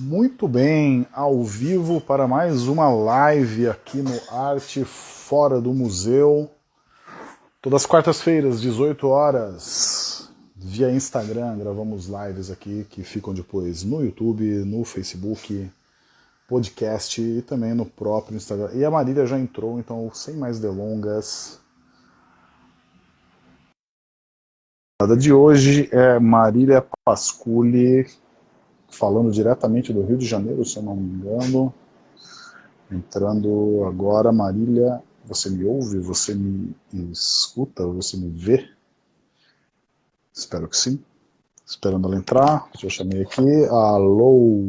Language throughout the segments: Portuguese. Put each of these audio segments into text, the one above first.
Muito bem, ao vivo para mais uma live aqui no Arte Fora do Museu. Todas as quartas-feiras, 18 horas, via Instagram, gravamos lives aqui que ficam depois no YouTube, no Facebook, podcast e também no próprio Instagram. E a Marília já entrou, então sem mais delongas. A de hoje é Marília Pasculi, falando diretamente do Rio de Janeiro, se eu não me engano. Entrando agora, Marília, você me ouve? Você me escuta? Você me vê? Espero que sim. Esperando ela entrar. Já chamei aqui. Alô?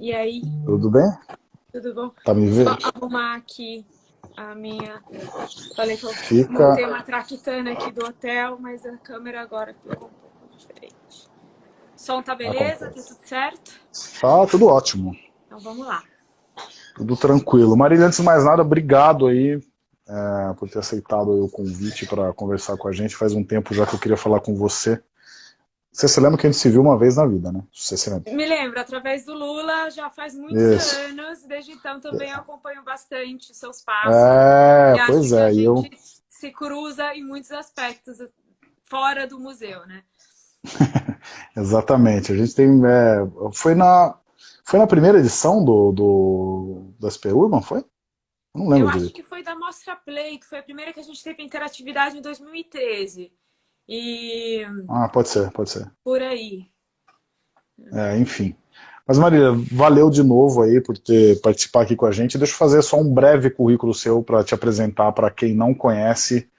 E aí? Tudo bem? Tudo bom? Tá me vendo? Só arrumar aqui a minha... Falei que eu Fica... montei uma traquitana aqui do hotel, mas a câmera agora ficou um pouco diferente. Som tá beleza? Tá tudo certo? Tá tudo ótimo. Então vamos lá. Tudo tranquilo. Marília, antes de mais nada, obrigado aí é, por ter aceitado o convite para conversar com a gente. Faz um tempo já que eu queria falar com você. Você se lembra que a gente se viu uma vez na vida, né? Você se lembra? Me lembro, através do Lula, já faz muitos Isso. anos. Desde então também acompanho bastante seus passos. É, pois é. E eu... se cruza em muitos aspectos fora do museu, né? Exatamente. A gente tem. É, foi, na, foi na primeira edição do, do, do SP Urban, foi? Eu não lembro. Eu direito. acho que foi da Mostra Play, que foi a primeira que a gente teve interatividade em 2013. E... Ah, pode ser, pode ser. Por aí. É, enfim. Mas Marília, valeu de novo aí por ter participado aqui com a gente. Deixa eu fazer só um breve currículo seu para te apresentar para quem não conhece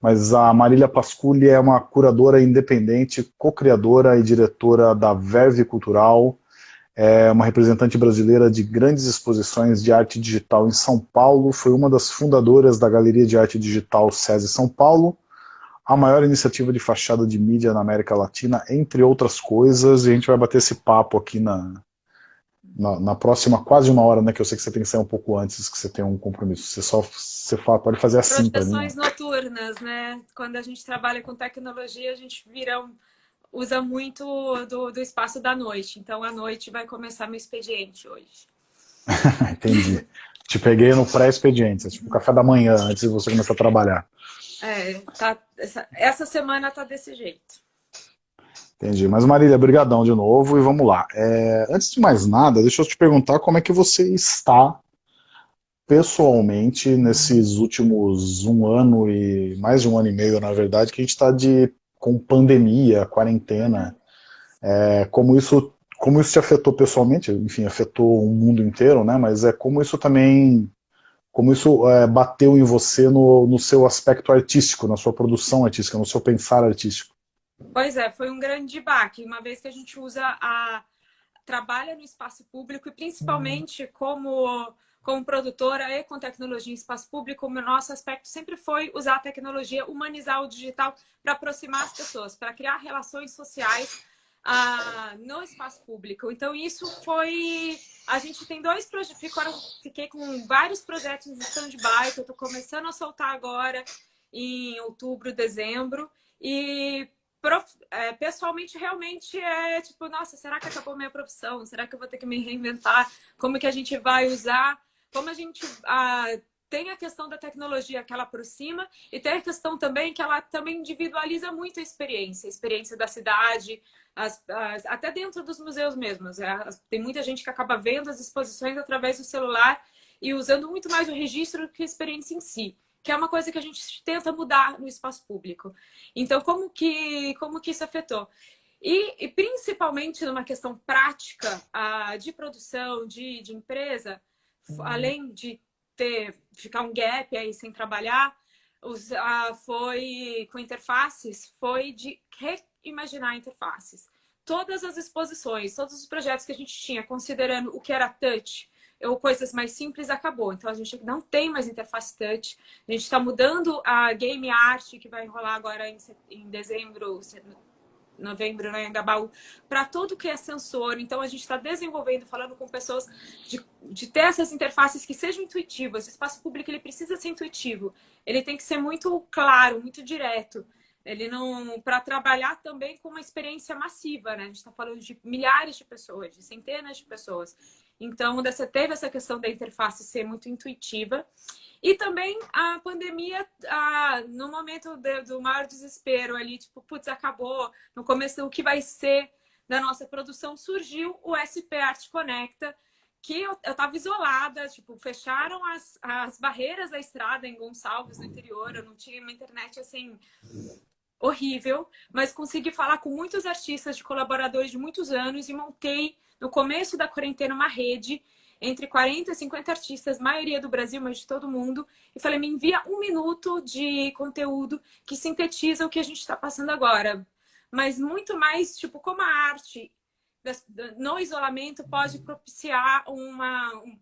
mas a Marília Pasculi é uma curadora independente, co-criadora e diretora da Verve Cultural, é uma representante brasileira de grandes exposições de arte digital em São Paulo, foi uma das fundadoras da Galeria de Arte Digital SESI São Paulo, a maior iniciativa de fachada de mídia na América Latina, entre outras coisas, e a gente vai bater esse papo aqui na, na, na, próxima quase uma hora, né, que eu sei que você tem que sair um pouco antes, que você tem um compromisso. Você só você fala, pode fazer assim para mim. Projeções noturnas, né? Quando a gente trabalha com tecnologia, a gente vira usa muito do, do espaço da noite. Então, à noite vai começar meu expediente hoje. Entendi. Te peguei no pré-expediente, é tipo café da manhã, antes de você começar a trabalhar. É, tá, essa, essa semana tá desse jeito. Entendi. Mas Marília, brigadão de novo e vamos lá. É, antes de mais nada, deixa eu te perguntar como é que você está pessoalmente nesses últimos um ano e mais de um ano e meio, na verdade, que a gente está com pandemia, quarentena. É, como isso como isso te afetou pessoalmente? Enfim, afetou o mundo inteiro, né? Mas é como isso também como isso é, bateu em você no, no seu aspecto artístico, na sua produção artística, no seu pensar artístico. Pois é, foi um grande baque, uma vez que a gente usa a trabalha no espaço público e principalmente como como produtora e com tecnologia em espaço público, o nosso aspecto sempre foi usar a tecnologia, humanizar o digital para aproximar as pessoas, para criar relações sociais ah, no espaço público. Então, isso foi... A gente tem dois projetos, fiquei com vários projetos em stand-by, que eu estou começando a soltar agora em outubro, dezembro, e prof... é, pessoalmente realmente é tipo, nossa, será que acabou minha profissão? Será que eu vou ter que me reinventar? Como que a gente vai usar? Como a gente ah, tem a questão da tecnologia que ela aproxima e tem a questão também que ela também individualiza muito a experiência, a experiência da cidade, as, as, até dentro dos museus mesmos. É, tem muita gente que acaba vendo as exposições através do celular e usando muito mais o registro que a experiência em si que é uma coisa que a gente tenta mudar no espaço público. Então, como que, como que isso afetou? E, e principalmente numa questão prática uh, de produção, de, de empresa, uhum. além de ter ficar um gap aí sem trabalhar, os, uh, foi com interfaces, foi de reimaginar interfaces. Todas as exposições, todos os projetos que a gente tinha, considerando o que era touch, ou coisas mais simples, acabou. Então, a gente não tem mais interface touch. A gente está mudando a game art, que vai rolar agora em, em dezembro, novembro, né, Gabaú, para tudo que é sensor. Então, a gente está desenvolvendo, falando com pessoas de, de ter essas interfaces que sejam intuitivas. O espaço público, ele precisa ser intuitivo. Ele tem que ser muito claro, muito direto. Ele não para trabalhar também com uma experiência massiva, né? A gente está falando de milhares de pessoas, de centenas de pessoas. Então, você teve essa questão da interface ser muito intuitiva. E também a pandemia, a, no momento de, do maior desespero ali, tipo, putz, acabou, no começo o que vai ser da nossa produção, surgiu o SP Arte Conecta, que eu, estava isolada, tipo, fecharam as, as barreiras da estrada em Gonçalves, no interior, eu não tinha uma internet, assim, horrível, mas consegui falar com muitos artistas de colaboradores de muitos anos e montei, no começo da quarentena, uma rede entre 40 e 50 artistas, maioria do Brasil, mas de todo mundo, e falei, me envia um minuto de conteúdo que sintetiza o que a gente está passando agora. Mas muito mais, tipo, como a arte no isolamento pode propiciar uma... Um,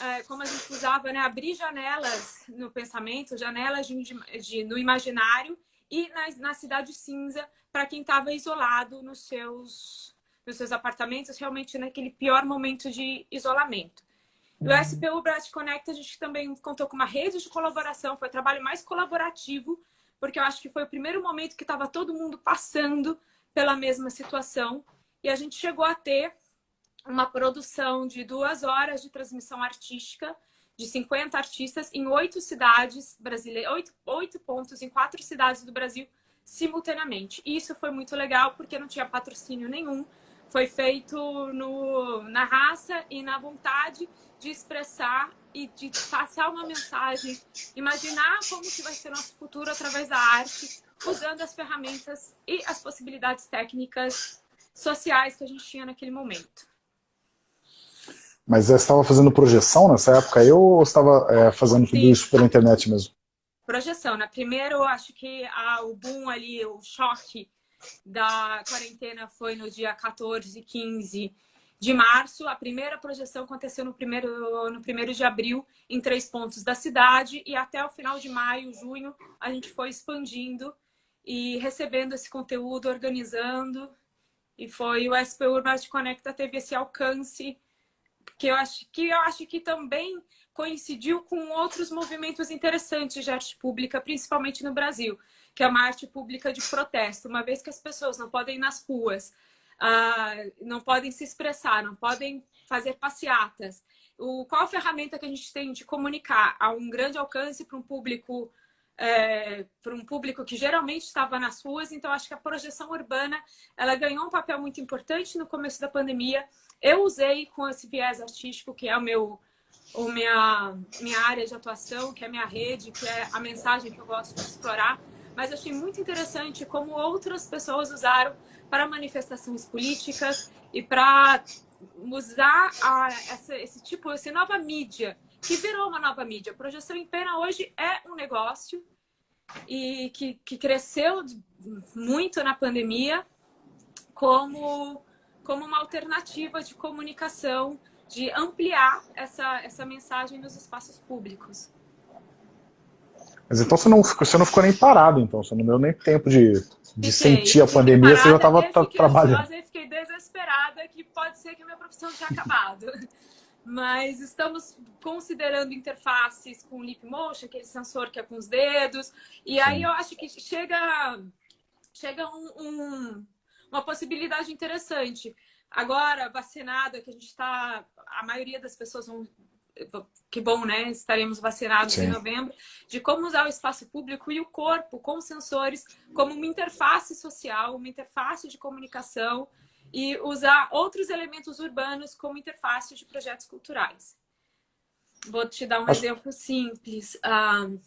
é, como a gente usava, né? Abrir janelas no pensamento, janelas de, de, no imaginário e na, na cidade cinza para quem estava isolado nos seus, nos seus apartamentos, realmente naquele pior momento de isolamento. E o uhum. SPU Brat Connect, a gente também contou com uma rede de colaboração, foi um trabalho mais colaborativo, porque eu acho que foi o primeiro momento que estava todo mundo passando pela mesma situação. E a gente chegou a ter uma produção de duas horas de transmissão artística de 50 artistas em oito cidades brasileiras, oito, oito pontos em quatro cidades do Brasil simultaneamente. E isso foi muito legal porque não tinha patrocínio nenhum. Foi feito no, na raça e na vontade de expressar e de passar uma mensagem, imaginar como que vai ser nosso futuro através da arte, usando as ferramentas e as possibilidades técnicas sociais que a gente tinha naquele momento. Mas você estava fazendo projeção nessa época aí ou estava é, fazendo tudo isso pela internet mesmo? Projeção, né? Primeiro, eu acho que a, o boom ali, o choque da quarentena foi no dia 14 e 15 de março. A primeira projeção aconteceu no primeiro, no primeiro de abril, em três pontos da cidade. E até o final de maio, junho, a gente foi expandindo e recebendo esse conteúdo, organizando. E foi o SP Urban Conecta teve esse alcance que eu acho que eu acho que também coincidiu com outros movimentos interessantes de arte pública, principalmente no Brasil, que é uma arte pública de protesto, uma vez que as pessoas não podem ir nas ruas, uh, não podem se expressar, não podem fazer passeatas. O, qual a ferramenta que a gente tem de comunicar a um grande alcance para um público é, para um público que geralmente estava nas ruas, então acho que a projeção urbana ela ganhou um papel muito importante no começo da pandemia. Eu usei com esse viés artístico, que é o meu, o minha, minha área de atuação, que é a minha rede, que é a mensagem que eu gosto de explorar, mas achei muito interessante como outras pessoas usaram para manifestações políticas e para usar a, essa, esse tipo, essa nova mídia que virou uma nova mídia. Projeção em pena hoje é um negócio e que, que cresceu muito na pandemia como, como uma alternativa de comunicação, de ampliar essa, essa mensagem nos espaços públicos. Mas então você não, você não ficou nem parado, então, você não deu nem tempo de, de fiquei, sentir a pandemia, você já estava trabalhando. Eu fiquei desesperada que pode ser que a minha profissão tenha acabado. mas estamos considerando interfaces com Lip Motion, aquele sensor que é com os dedos, e aí eu acho que chega, chega um, um, uma possibilidade interessante. Agora, vacinada, que a gente está, a maioria das pessoas vão que bom, né? Estaremos vacinados Sim. em novembro, de como usar o espaço público e o corpo com sensores como uma interface social, uma interface de comunicação e usar outros elementos urbanos como interface de projetos culturais. Vou te dar um Acho... exemplo simples. Uh,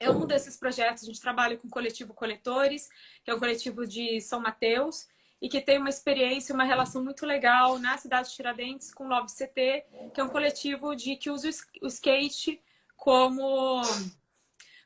é um desses projetos, a gente trabalha com o coletivo Coletores, que é um coletivo de São Mateus, e que tem uma experiência, uma relação muito legal na cidade de Tiradentes com o Love CT, que é um coletivo de que usa o skate como,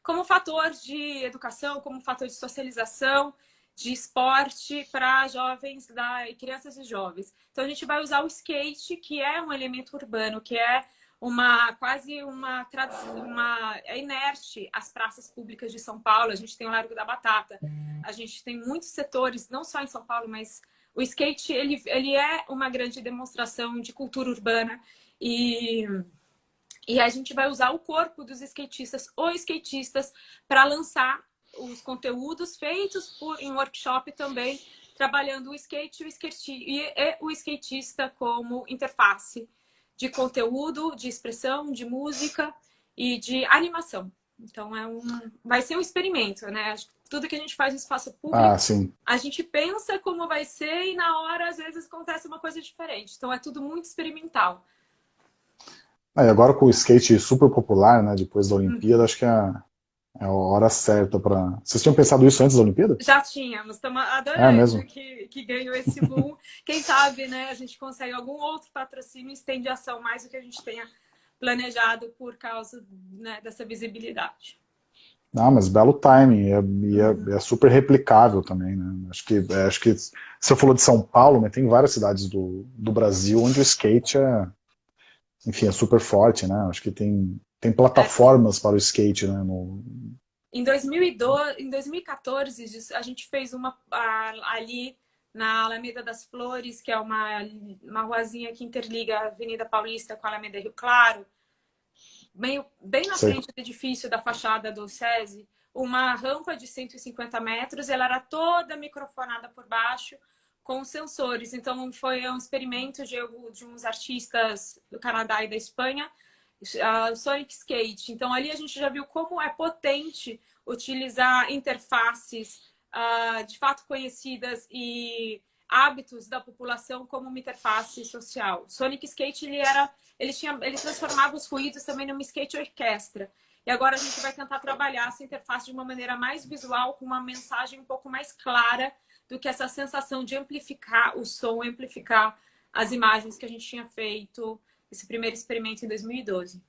como fator de educação, como fator de socialização, de esporte para jovens da, crianças e jovens. Então a gente vai usar o skate, que é um elemento urbano, que é uma quase uma uma é inerte as praças públicas de São Paulo. A gente tem o Largo da Batata. A gente tem muitos setores, não só em São Paulo, mas o skate ele, ele é uma grande demonstração de cultura urbana e e a gente vai usar o corpo dos skatistas ou skatistas para lançar os conteúdos feitos por, em workshop também, trabalhando o skate e o, skate, e o skatista como interface de conteúdo, de expressão, de música e de animação. Então é um, vai ser um experimento, né? Tudo que a gente faz no espaço público, ah, a gente pensa como vai ser e na hora às vezes acontece uma coisa diferente. Então é tudo muito experimental. É, agora com o skate super popular, né? Depois da Olimpíada, hum. acho que é, é a hora certa para. Vocês tinham pensado isso antes da Olimpíada? Já tínhamos, estamos adorando é que, que ganhou esse boom. Quem sabe, né? A gente consegue algum outro patrocínio e estende ação mais do que a gente tenha planejado por causa né, dessa visibilidade. Ah, mas belo timing, e é, é, é, super replicável também, né? Acho que, é, acho que você falou de São Paulo, mas tem várias cidades do, do Brasil onde o skate é, enfim, é super forte, né? Acho que tem, tem plataformas é. para o skate, né? No... Em, 2012, em 2014, a gente fez uma ali na Alameda das Flores, que é uma, uma ruazinha que interliga a Avenida Paulista com a Alameda Rio Claro, meio, bem na frente do edifício da fachada do SESI, uma rampa de 150 metros, ela era toda microfonada por baixo, com sensores. Então, foi um experimento de, de uns artistas do Canadá e da Espanha, uh, Sonic Skate. Então, ali a gente já viu como é potente utilizar interfaces uh, de fato conhecidas e hábitos da população como uma interface social. Sonic Skate ele era, ele tinha, ele transformava os ruídos também numa skate orquestra. E agora a gente vai tentar trabalhar essa interface de uma maneira mais visual, com uma mensagem um pouco mais clara do que essa sensação de amplificar o som, amplificar as imagens que a gente tinha feito esse primeiro experimento em 2012.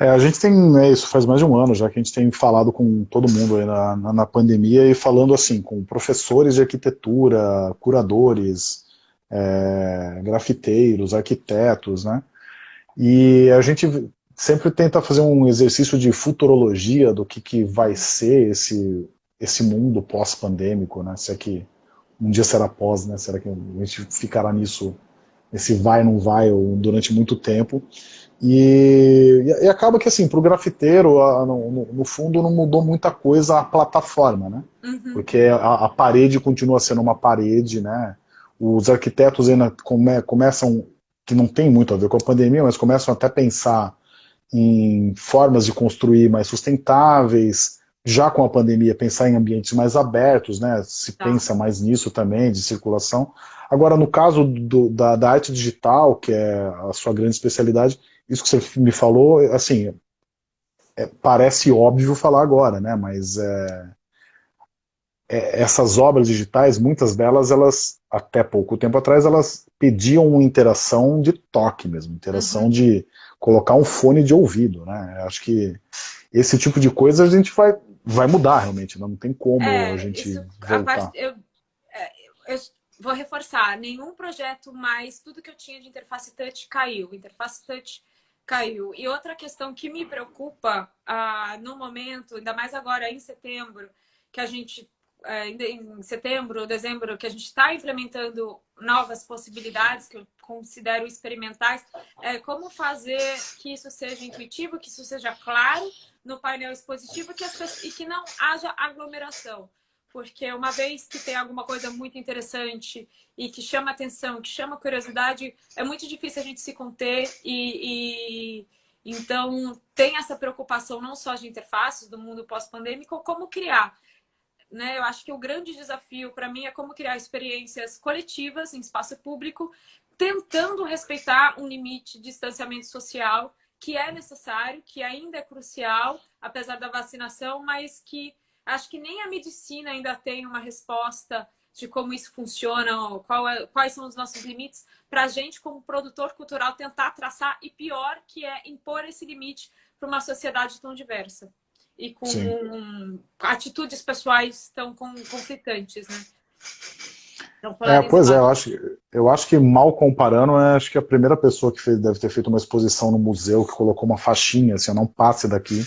É, a gente tem, né, isso faz mais de um ano já que a gente tem falado com todo mundo aí na, na, na pandemia e falando assim, com professores de arquitetura, curadores, é, grafiteiros, arquitetos, né? E a gente sempre tenta fazer um exercício de futurologia do que, que vai ser esse, esse mundo pós-pandêmico, né? Se é que um dia será pós, né? Será que a gente ficará nisso, esse vai não vai durante muito tempo? E, e, acaba que, assim, para o grafiteiro, a, no, no, fundo, não mudou muita coisa a plataforma, né? Uhum. Porque a, a, parede continua sendo uma parede, né? Os arquitetos ainda come, começam, que não tem muito a ver com a pandemia, mas começam até a pensar em formas de construir mais sustentáveis, já com a pandemia, pensar em ambientes mais abertos, né? Se tá. pensa mais nisso também, de circulação. Agora, no caso do, da, da arte digital, que é a sua grande especialidade, isso que você me falou, assim, é, parece óbvio falar agora, né? Mas é, é, essas obras digitais, muitas delas, elas, até pouco tempo atrás, elas pediam uma interação de toque mesmo, interação uhum. de colocar um fone de ouvido, né? Acho que esse tipo de coisa a gente vai, vai mudar realmente, né? não tem como é, a gente isso, voltar. A eu, é, eu, vou reforçar, nenhum projeto mais, tudo que eu tinha de interface touch caiu. Interface touch caiu. E outra questão que me preocupa ah, no momento, ainda mais agora em setembro, que a gente, é, em setembro, dezembro, que a gente está implementando novas possibilidades que eu considero experimentais, é como fazer que isso seja intuitivo, que isso seja claro no painel expositivo que as, e que não haja aglomeração porque uma vez que tem alguma coisa muito interessante e que chama atenção, que chama curiosidade, é muito difícil a gente se conter e, e então tem essa preocupação não só de interfaces do mundo pós-pandêmico, como criar. Né? Eu acho que o grande desafio para mim é como criar experiências coletivas em espaço público, tentando respeitar um limite de distanciamento social que é necessário, que ainda é crucial, apesar da vacinação, mas que Acho que nem a medicina ainda tem uma resposta de como isso funciona, é, quais são os nossos limites, para a gente, como produtor cultural, tentar traçar, e pior, que é impor esse limite para uma sociedade tão diversa e com Sim. atitudes pessoais tão conflitantes, né? É, pois é, eu acho, eu acho que mal comparando, é, acho que a primeira pessoa que fez, deve ter feito uma exposição no museu, que colocou uma faixinha, assim, não passe daqui,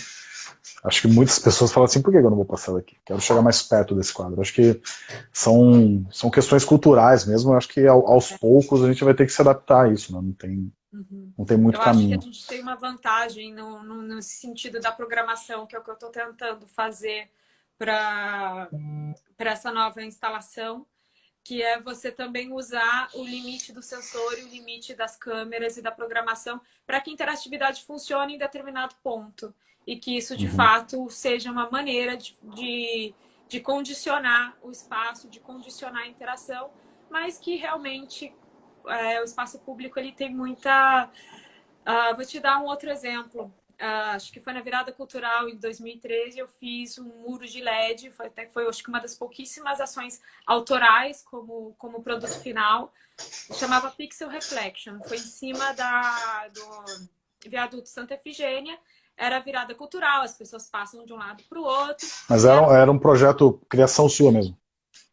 Acho que muitas pessoas falam assim, por que eu não vou passar daqui? Quero chegar mais perto desse quadro. Acho que são, são questões culturais mesmo, acho que aos poucos a gente vai ter que se adaptar a isso, né? não tem... Uhum. Não tem muito eu caminho. Eu acho que a gente tem uma vantagem no, no, no sentido da programação, que é o que eu estou tentando fazer para essa nova instalação, que é você também usar o limite do sensor e o limite das câmeras e da programação para que a interatividade funcione em determinado ponto e que isso, de uhum. fato, seja uma maneira de, de, de condicionar o espaço, de condicionar a interação, mas que realmente é, o espaço público ele tem muita... Uh, vou te dar um outro exemplo. Uh, acho que foi na virada cultural em 2013, eu fiz um muro de LED, foi, até, foi acho que uma das pouquíssimas ações autorais como, como produto final, chamava Pixel Reflection, foi em cima da, do viaduto Santa Efigênia, era virada cultural, as pessoas passam de um lado para o outro. Mas era, era um projeto criação sua mesmo?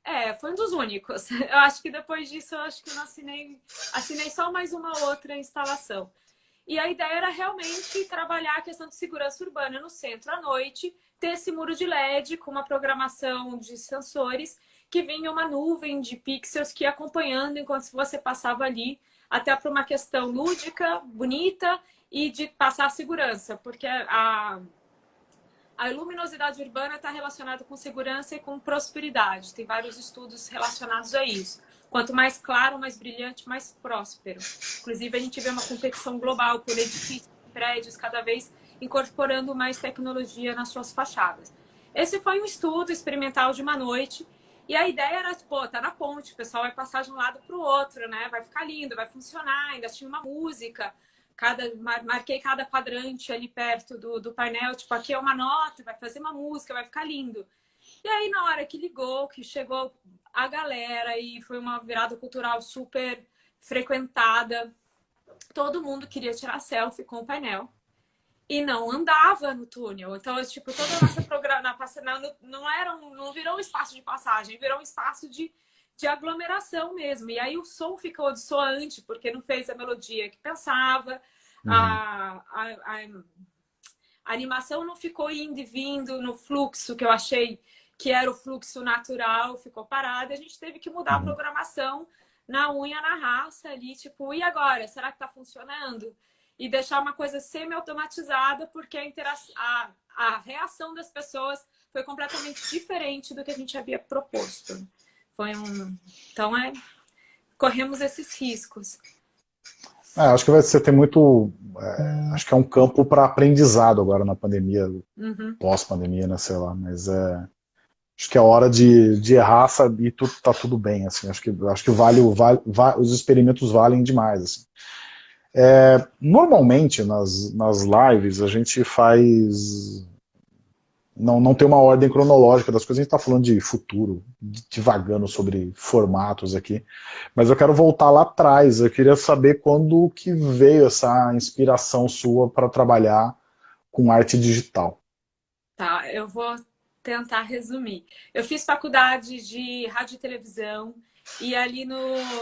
É, foi um dos únicos. Eu acho que depois disso, eu acho que eu não assinei, assinei só mais uma outra instalação. E a ideia era realmente trabalhar a questão de segurança urbana no centro à noite, ter esse muro de LED com uma programação de sensores que vinha uma nuvem de pixels que ia acompanhando enquanto você passava ali, até para uma questão lúdica, bonita e de passar segurança, porque a, a luminosidade urbana está relacionada com segurança e com prosperidade. Tem vários estudos relacionados a isso. Quanto mais claro, mais brilhante, mais próspero. Inclusive, a gente vê uma competição global por edifícios, prédios, cada vez incorporando mais tecnologia nas suas fachadas. Esse foi um estudo experimental de uma noite e a ideia era, pô, tá na ponte, o pessoal vai passar de um lado para o outro, né? Vai ficar lindo, vai funcionar, ainda tinha uma música, cada, marquei cada quadrante ali perto do, do painel, tipo, aqui é uma nota, vai fazer uma música, vai ficar lindo. E aí, na hora que ligou, que chegou a galera e foi uma virada cultural super frequentada. Todo mundo queria tirar selfie com o painel e não andava no túnel. Então, tipo, toda a nossa programação não, não, era um, não virou um espaço de passagem, virou um espaço de, de aglomeração mesmo. E aí o som ficou dissoante, porque não fez a melodia que pensava, uhum. a, a, a, a animação não ficou indo e vindo no fluxo que eu achei que era o fluxo natural, ficou parado, e a gente teve que mudar a uhum. programação na unha, na raça ali, tipo, e agora? Será que tá funcionando? E deixar uma coisa semi-automatizada, porque a, a, a reação das pessoas foi completamente diferente do que a gente havia proposto. Foi um... Então, é... corremos esses riscos. É, acho que vai ser ter muito. É, acho que é um campo para aprendizado agora na pandemia, uhum. pós-pandemia, né? Sei lá, mas é acho que é hora de, de errar e tudo, tá tudo bem, assim, acho que, acho que vale, vale, vale os experimentos valem demais, assim. É, normalmente nas, nas lives a gente faz não, não tem uma ordem cronológica das coisas, a gente está falando de futuro, divagando sobre formatos aqui, mas eu quero voltar lá atrás, eu queria saber quando que veio essa inspiração sua para trabalhar com arte digital. Tá, eu vou tentar resumir. Eu fiz faculdade de rádio e televisão e ali no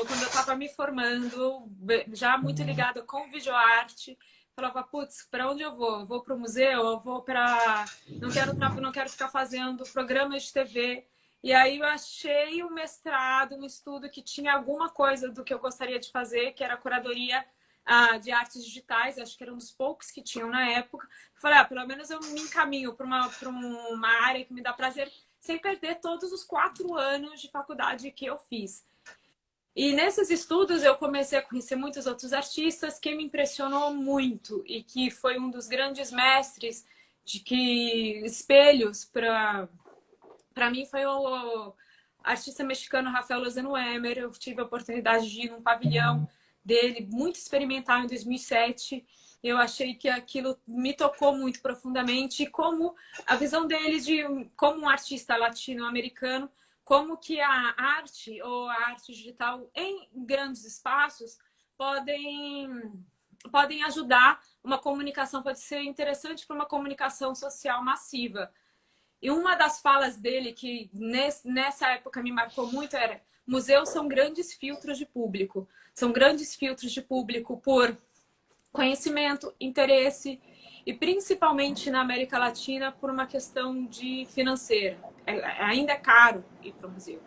quando eu estava me formando, já muito uhum. ligada com videoarte, falava, putz, para onde eu vou? Eu vou para o museu? Eu vou para... Não quero, não quero ficar fazendo programas de TV. E aí eu achei um mestrado, um estudo que tinha alguma coisa do que eu gostaria de fazer, que era curadoria ah, de artes digitais, acho que era um dos poucos que tinham na época. Falei, ah, pelo menos eu me encaminho para uma, uma área que me dá prazer, sem perder todos os quatro anos de faculdade que eu fiz. E nesses estudos eu comecei a conhecer muitos outros artistas que me impressionou muito e que foi um dos grandes mestres de que espelhos para para mim foi o artista mexicano Rafael Lozano Emer. Eu tive a oportunidade de ir num pavilhão dele, muito experimental em 2007. Eu achei que aquilo me tocou muito profundamente como a visão dele de como um artista latino-americano, como que a arte ou a arte digital em grandes espaços podem podem ajudar uma comunicação, pode ser interessante para uma comunicação social massiva. E uma das falas dele que nessa época me marcou muito era museus são grandes filtros de público. São grandes filtros de público por conhecimento, interesse e principalmente na América Latina por uma questão de financeira. É, ainda é caro ir para o museu.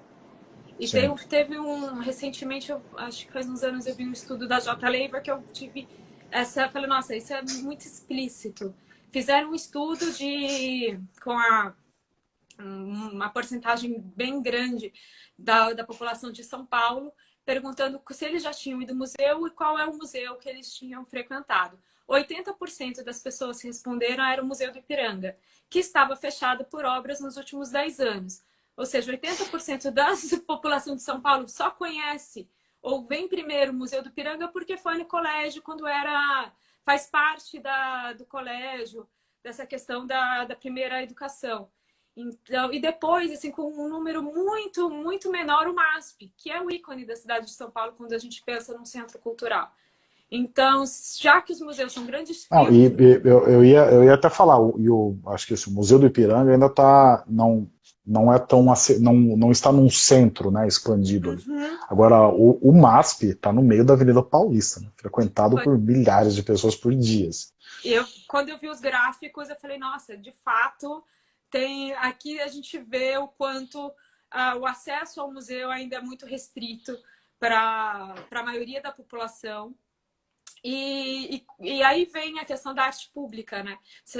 E teve, teve, um, recentemente, eu, acho que faz uns anos, eu vi um estudo da J. Leiva que eu tive essa, falei, nossa, isso é muito explícito. Fizeram um estudo de, com a, uma porcentagem bem grande da, da população de São Paulo, perguntando se eles já tinham ido ao museu e qual é o museu que eles tinham frequentado. 80% das pessoas que responderam era o Museu do Ipiranga, que estava fechado por obras nos últimos 10 anos. Ou seja, 80% da população de São Paulo só conhece ou vem primeiro o Museu do Ipiranga porque foi no colégio quando era faz parte da, do colégio dessa questão da, da primeira educação. Então, e depois, assim, com um número muito, muito menor, o MASP, que é o ícone da cidade de São Paulo quando a gente pensa num centro cultural. Então, já que os museus são grandes não, e, e, eu, eu, ia, eu ia até falar, e o, acho que esse, o Museu do Ipiranga ainda está, não, não é tão, não, não está num centro, né, expandido. Uhum. Agora, o, o MASP está no meio da Avenida Paulista, né, frequentado Foi. por milhares de pessoas por dias. Eu, quando eu vi os gráficos, eu falei, nossa, de fato, tem aqui a gente vê o quanto uh, o acesso ao museu ainda é muito restrito para a maioria da população. E, e, e, aí vem a questão da arte pública, né?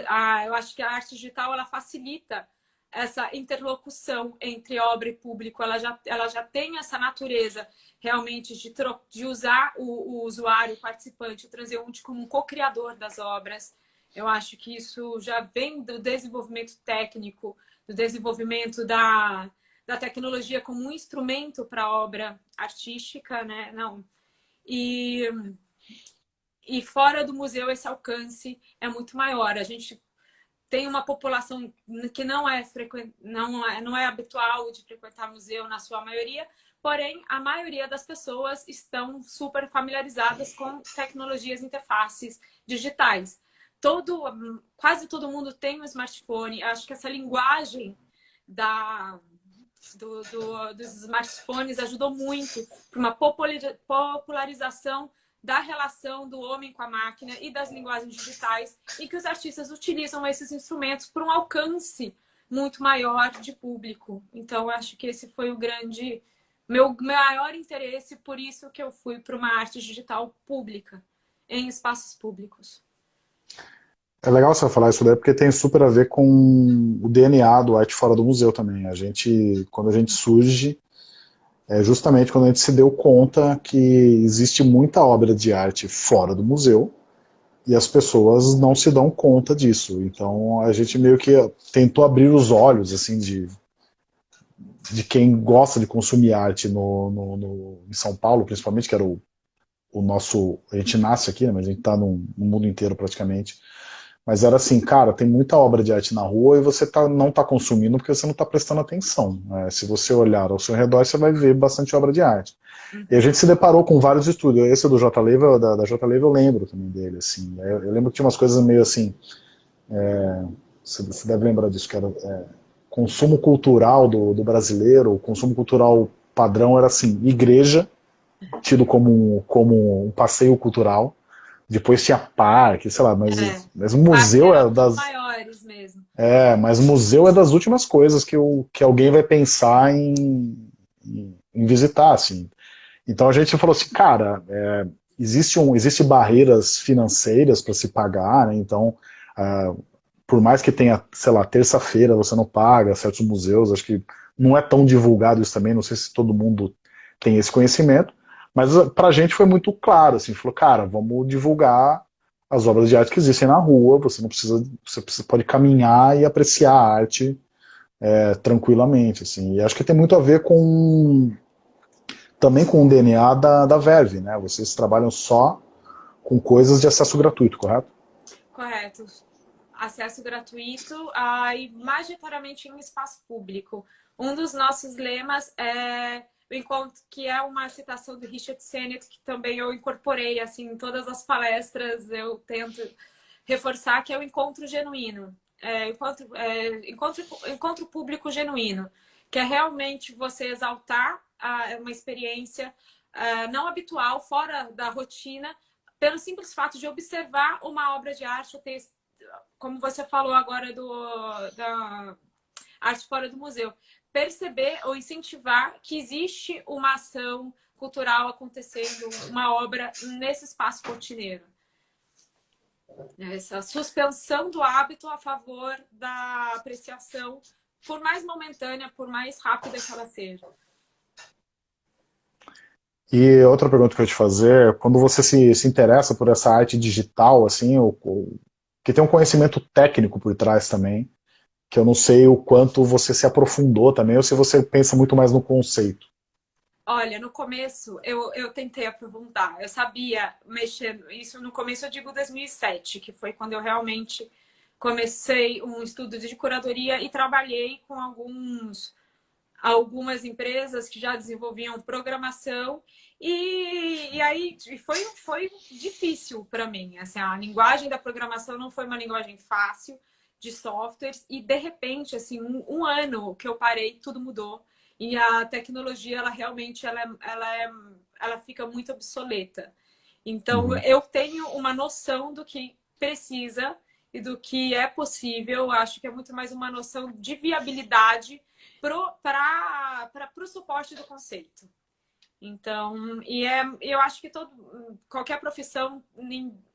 Ah, eu acho que a arte digital ela facilita essa interlocução entre obra e público. Ela já, ela já tem essa natureza realmente de, de usar o, o usuário, o participante, o transeunte como um co-criador das obras. Eu acho que isso já vem do desenvolvimento técnico, do desenvolvimento da, da tecnologia como um instrumento para a obra artística, né? Não. E e fora do museu esse alcance é muito maior. A gente tem uma população que não é, frequ... não é, não é habitual de frequentar museu na sua maioria, porém a maioria das pessoas estão super familiarizadas com tecnologias interfaces digitais. Todo, quase todo mundo tem um smartphone. Acho que essa linguagem da, do, do, dos smartphones ajudou muito para uma popularização da relação do homem com a máquina e das linguagens digitais e que os artistas utilizam esses instrumentos para um alcance muito maior de público. Então, acho que esse foi o grande meu maior interesse, por isso que eu fui para uma arte digital pública, em espaços públicos. É legal você falar isso daí, porque tem super a ver com o DNA do Arte Fora do Museu também. A gente, quando a gente surge, é justamente quando a gente se deu conta que existe muita obra de arte fora do museu e as pessoas não se dão conta disso. Então a gente meio que tentou abrir os olhos assim de, de quem gosta de consumir arte no, no, no em São Paulo, principalmente, que era o, o nosso... A gente nasce aqui, né, mas a gente está no, no mundo inteiro praticamente mas era assim, cara, tem muita obra de arte na rua e você tá, não está consumindo porque você não está prestando atenção. Né? Se você olhar ao seu redor, você vai ver bastante obra de arte. E a gente se deparou com vários estudos. Esse do J. Leiva, da, da J. Leiva eu lembro também dele. Assim. Eu, eu, lembro que tinha umas coisas meio assim... É, você, você, deve lembrar disso, que era é, consumo cultural do, do brasileiro, o consumo cultural padrão era assim, igreja, tido como, como um passeio cultural, depois tinha parque, sei lá, mas, é. mas o museu é das... maiores mesmo. É, mas museu é das últimas coisas que, o, que alguém vai pensar em, em, visitar, assim. Então a gente falou assim, cara, é, existe, um, existe barreiras financeiras para se pagar, né? então uh, por mais que tenha, sei lá, terça-feira você não paga certos museus, acho que não é tão divulgado isso também, não sei se todo mundo tem esse conhecimento, mas uh, para a gente foi muito claro, assim, falou, cara, vamos divulgar as obras de arte que existem na rua, você não precisa, você pode caminhar e apreciar a arte é, tranquilamente, assim, e acho que tem muito a ver com, também com o DNA da, da Verve, né, vocês trabalham só com coisas de acesso gratuito, correto? Correto. Acesso gratuito uh, e majoritariamente em espaço público. Um dos nossos lemas é o encontro que é uma citação do Richard Sennett, que também eu incorporei assim em todas as palestras, eu tento reforçar que é o encontro genuíno, é, encontro, é, encontro, encontro público genuíno, que é realmente você exaltar a, uma experiência a, não habitual, fora da rotina, pelo simples fato de observar uma obra de arte, ter, como você falou agora do, da arte fora do museu perceber ou incentivar que existe uma ação cultural acontecendo, uma obra nesse espaço rotineiro. Essa suspensão do hábito a favor da apreciação, por mais momentânea, por mais rápida que ela seja. E outra pergunta que eu ia te fazer, quando você se, se interessa por essa arte digital, assim, ou, que tem um conhecimento técnico por trás também, que eu não sei o quanto você se aprofundou também, ou se você pensa muito mais no conceito. Olha, no começo eu, eu tentei aprofundar, eu sabia mexer, isso no começo eu digo 2007, que foi quando eu realmente comecei um estudo de curadoria e trabalhei com alguns, algumas empresas que já desenvolviam programação. E, e aí foi, foi difícil para mim, assim, a linguagem da programação não foi uma linguagem fácil de softwares e de repente, assim, um, um ano que eu parei, tudo mudou e a tecnologia, ela realmente ela, é, ela, é, ela fica muito obsoleta. Então, uhum. eu tenho uma noção do que precisa e do que é possível. Acho que é muito mais uma noção de viabilidade para o suporte do conceito. Então, e é, eu acho que todo, qualquer profissão,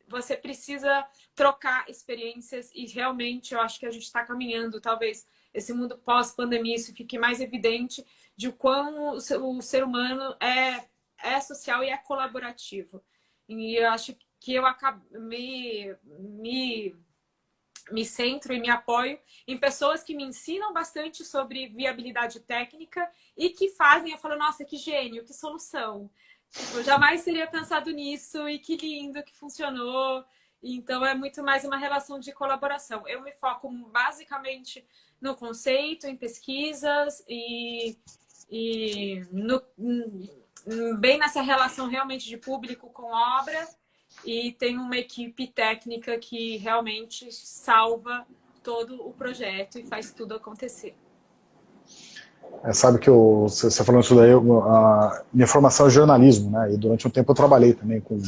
você precisa trocar experiências e realmente eu acho que a gente está caminhando, talvez, esse mundo pós-pandemia, isso fique mais evidente de quão o ser humano é, é social e é colaborativo. E eu acho que eu acabo, me, me, me centro e me apoio em pessoas que me ensinam bastante sobre viabilidade técnica e que fazem, eu falo, nossa, que gênio, que solução. Tipo, eu jamais teria pensado nisso e que lindo que funcionou. Então, é muito mais uma relação de colaboração. Eu me foco basicamente no conceito, em pesquisas e, e no, bem nessa relação realmente de público com obra e tem uma equipe técnica que realmente salva todo o projeto e faz tudo acontecer. É, sabe que eu, você falando isso daí, eu, a minha formação é jornalismo, né? E durante um tempo eu trabalhei também com,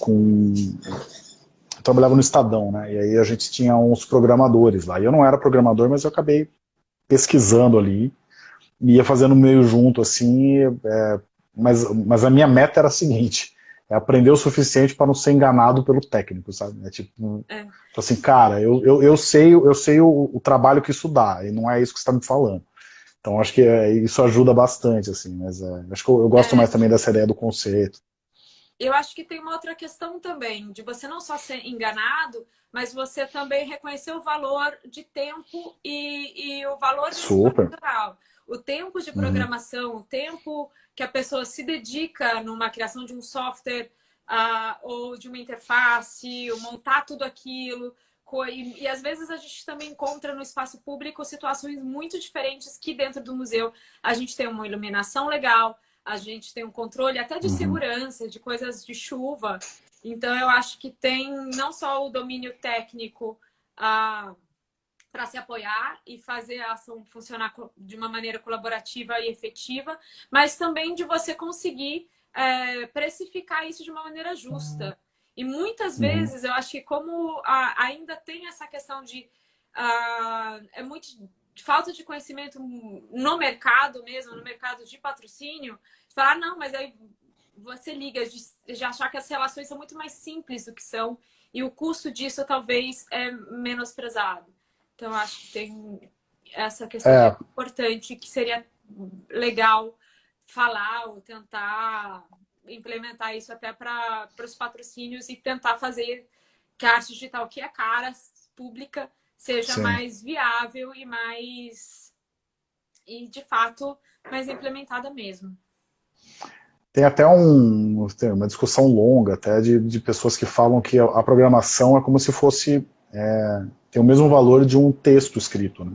com trabalhava no Estadão, né? E aí a gente tinha uns programadores lá. E eu não era programador, mas eu acabei pesquisando ali, ia fazendo meio junto, assim, é, mas, mas a minha meta era a seguinte, é aprender o suficiente para não ser enganado pelo técnico, sabe? É tipo, é. Tipo assim, cara, eu, eu, eu sei, eu sei o, o, trabalho que isso dá, e não é isso que você está me falando. Então acho que é, isso ajuda bastante, assim, mas é, acho que eu, eu gosto é. mais também dessa ideia do conceito eu acho que tem uma outra questão também, de você não só ser enganado, mas você também reconhecer o valor de tempo e, e o valor cultural. O tempo de uhum. programação, uhum. o tempo que a pessoa se dedica numa criação de um software uh, ou de uma interface, montar tudo aquilo. E, e, às vezes a gente também encontra no espaço público situações muito diferentes que dentro do museu a gente tem uma iluminação legal, a gente tem um controle até de uhum. segurança, de coisas de chuva. Então, eu acho que tem não só o domínio técnico ah, para se apoiar e fazer a ação funcionar de uma maneira colaborativa e efetiva, mas também de você conseguir é, precificar isso de uma maneira justa. E muitas uhum. vezes, eu acho que como a, ainda tem essa questão de... Ah, é muito falta de conhecimento no mercado mesmo, no mercado de patrocínio, falar, ah, não, mas aí você liga de, de achar que as relações são muito mais simples do que são e o custo disso talvez é menosprezado. Então, acho que tem essa questão é. importante que seria legal falar ou tentar implementar isso até para os patrocínios e tentar fazer que a arte digital, que é cara, pública, seja Sim. mais viável e mais e de fato mais implementada mesmo. Tem até um, tem uma discussão longa até de, de pessoas que falam que a, programação é como se fosse é, tem o mesmo valor de um texto escrito, né?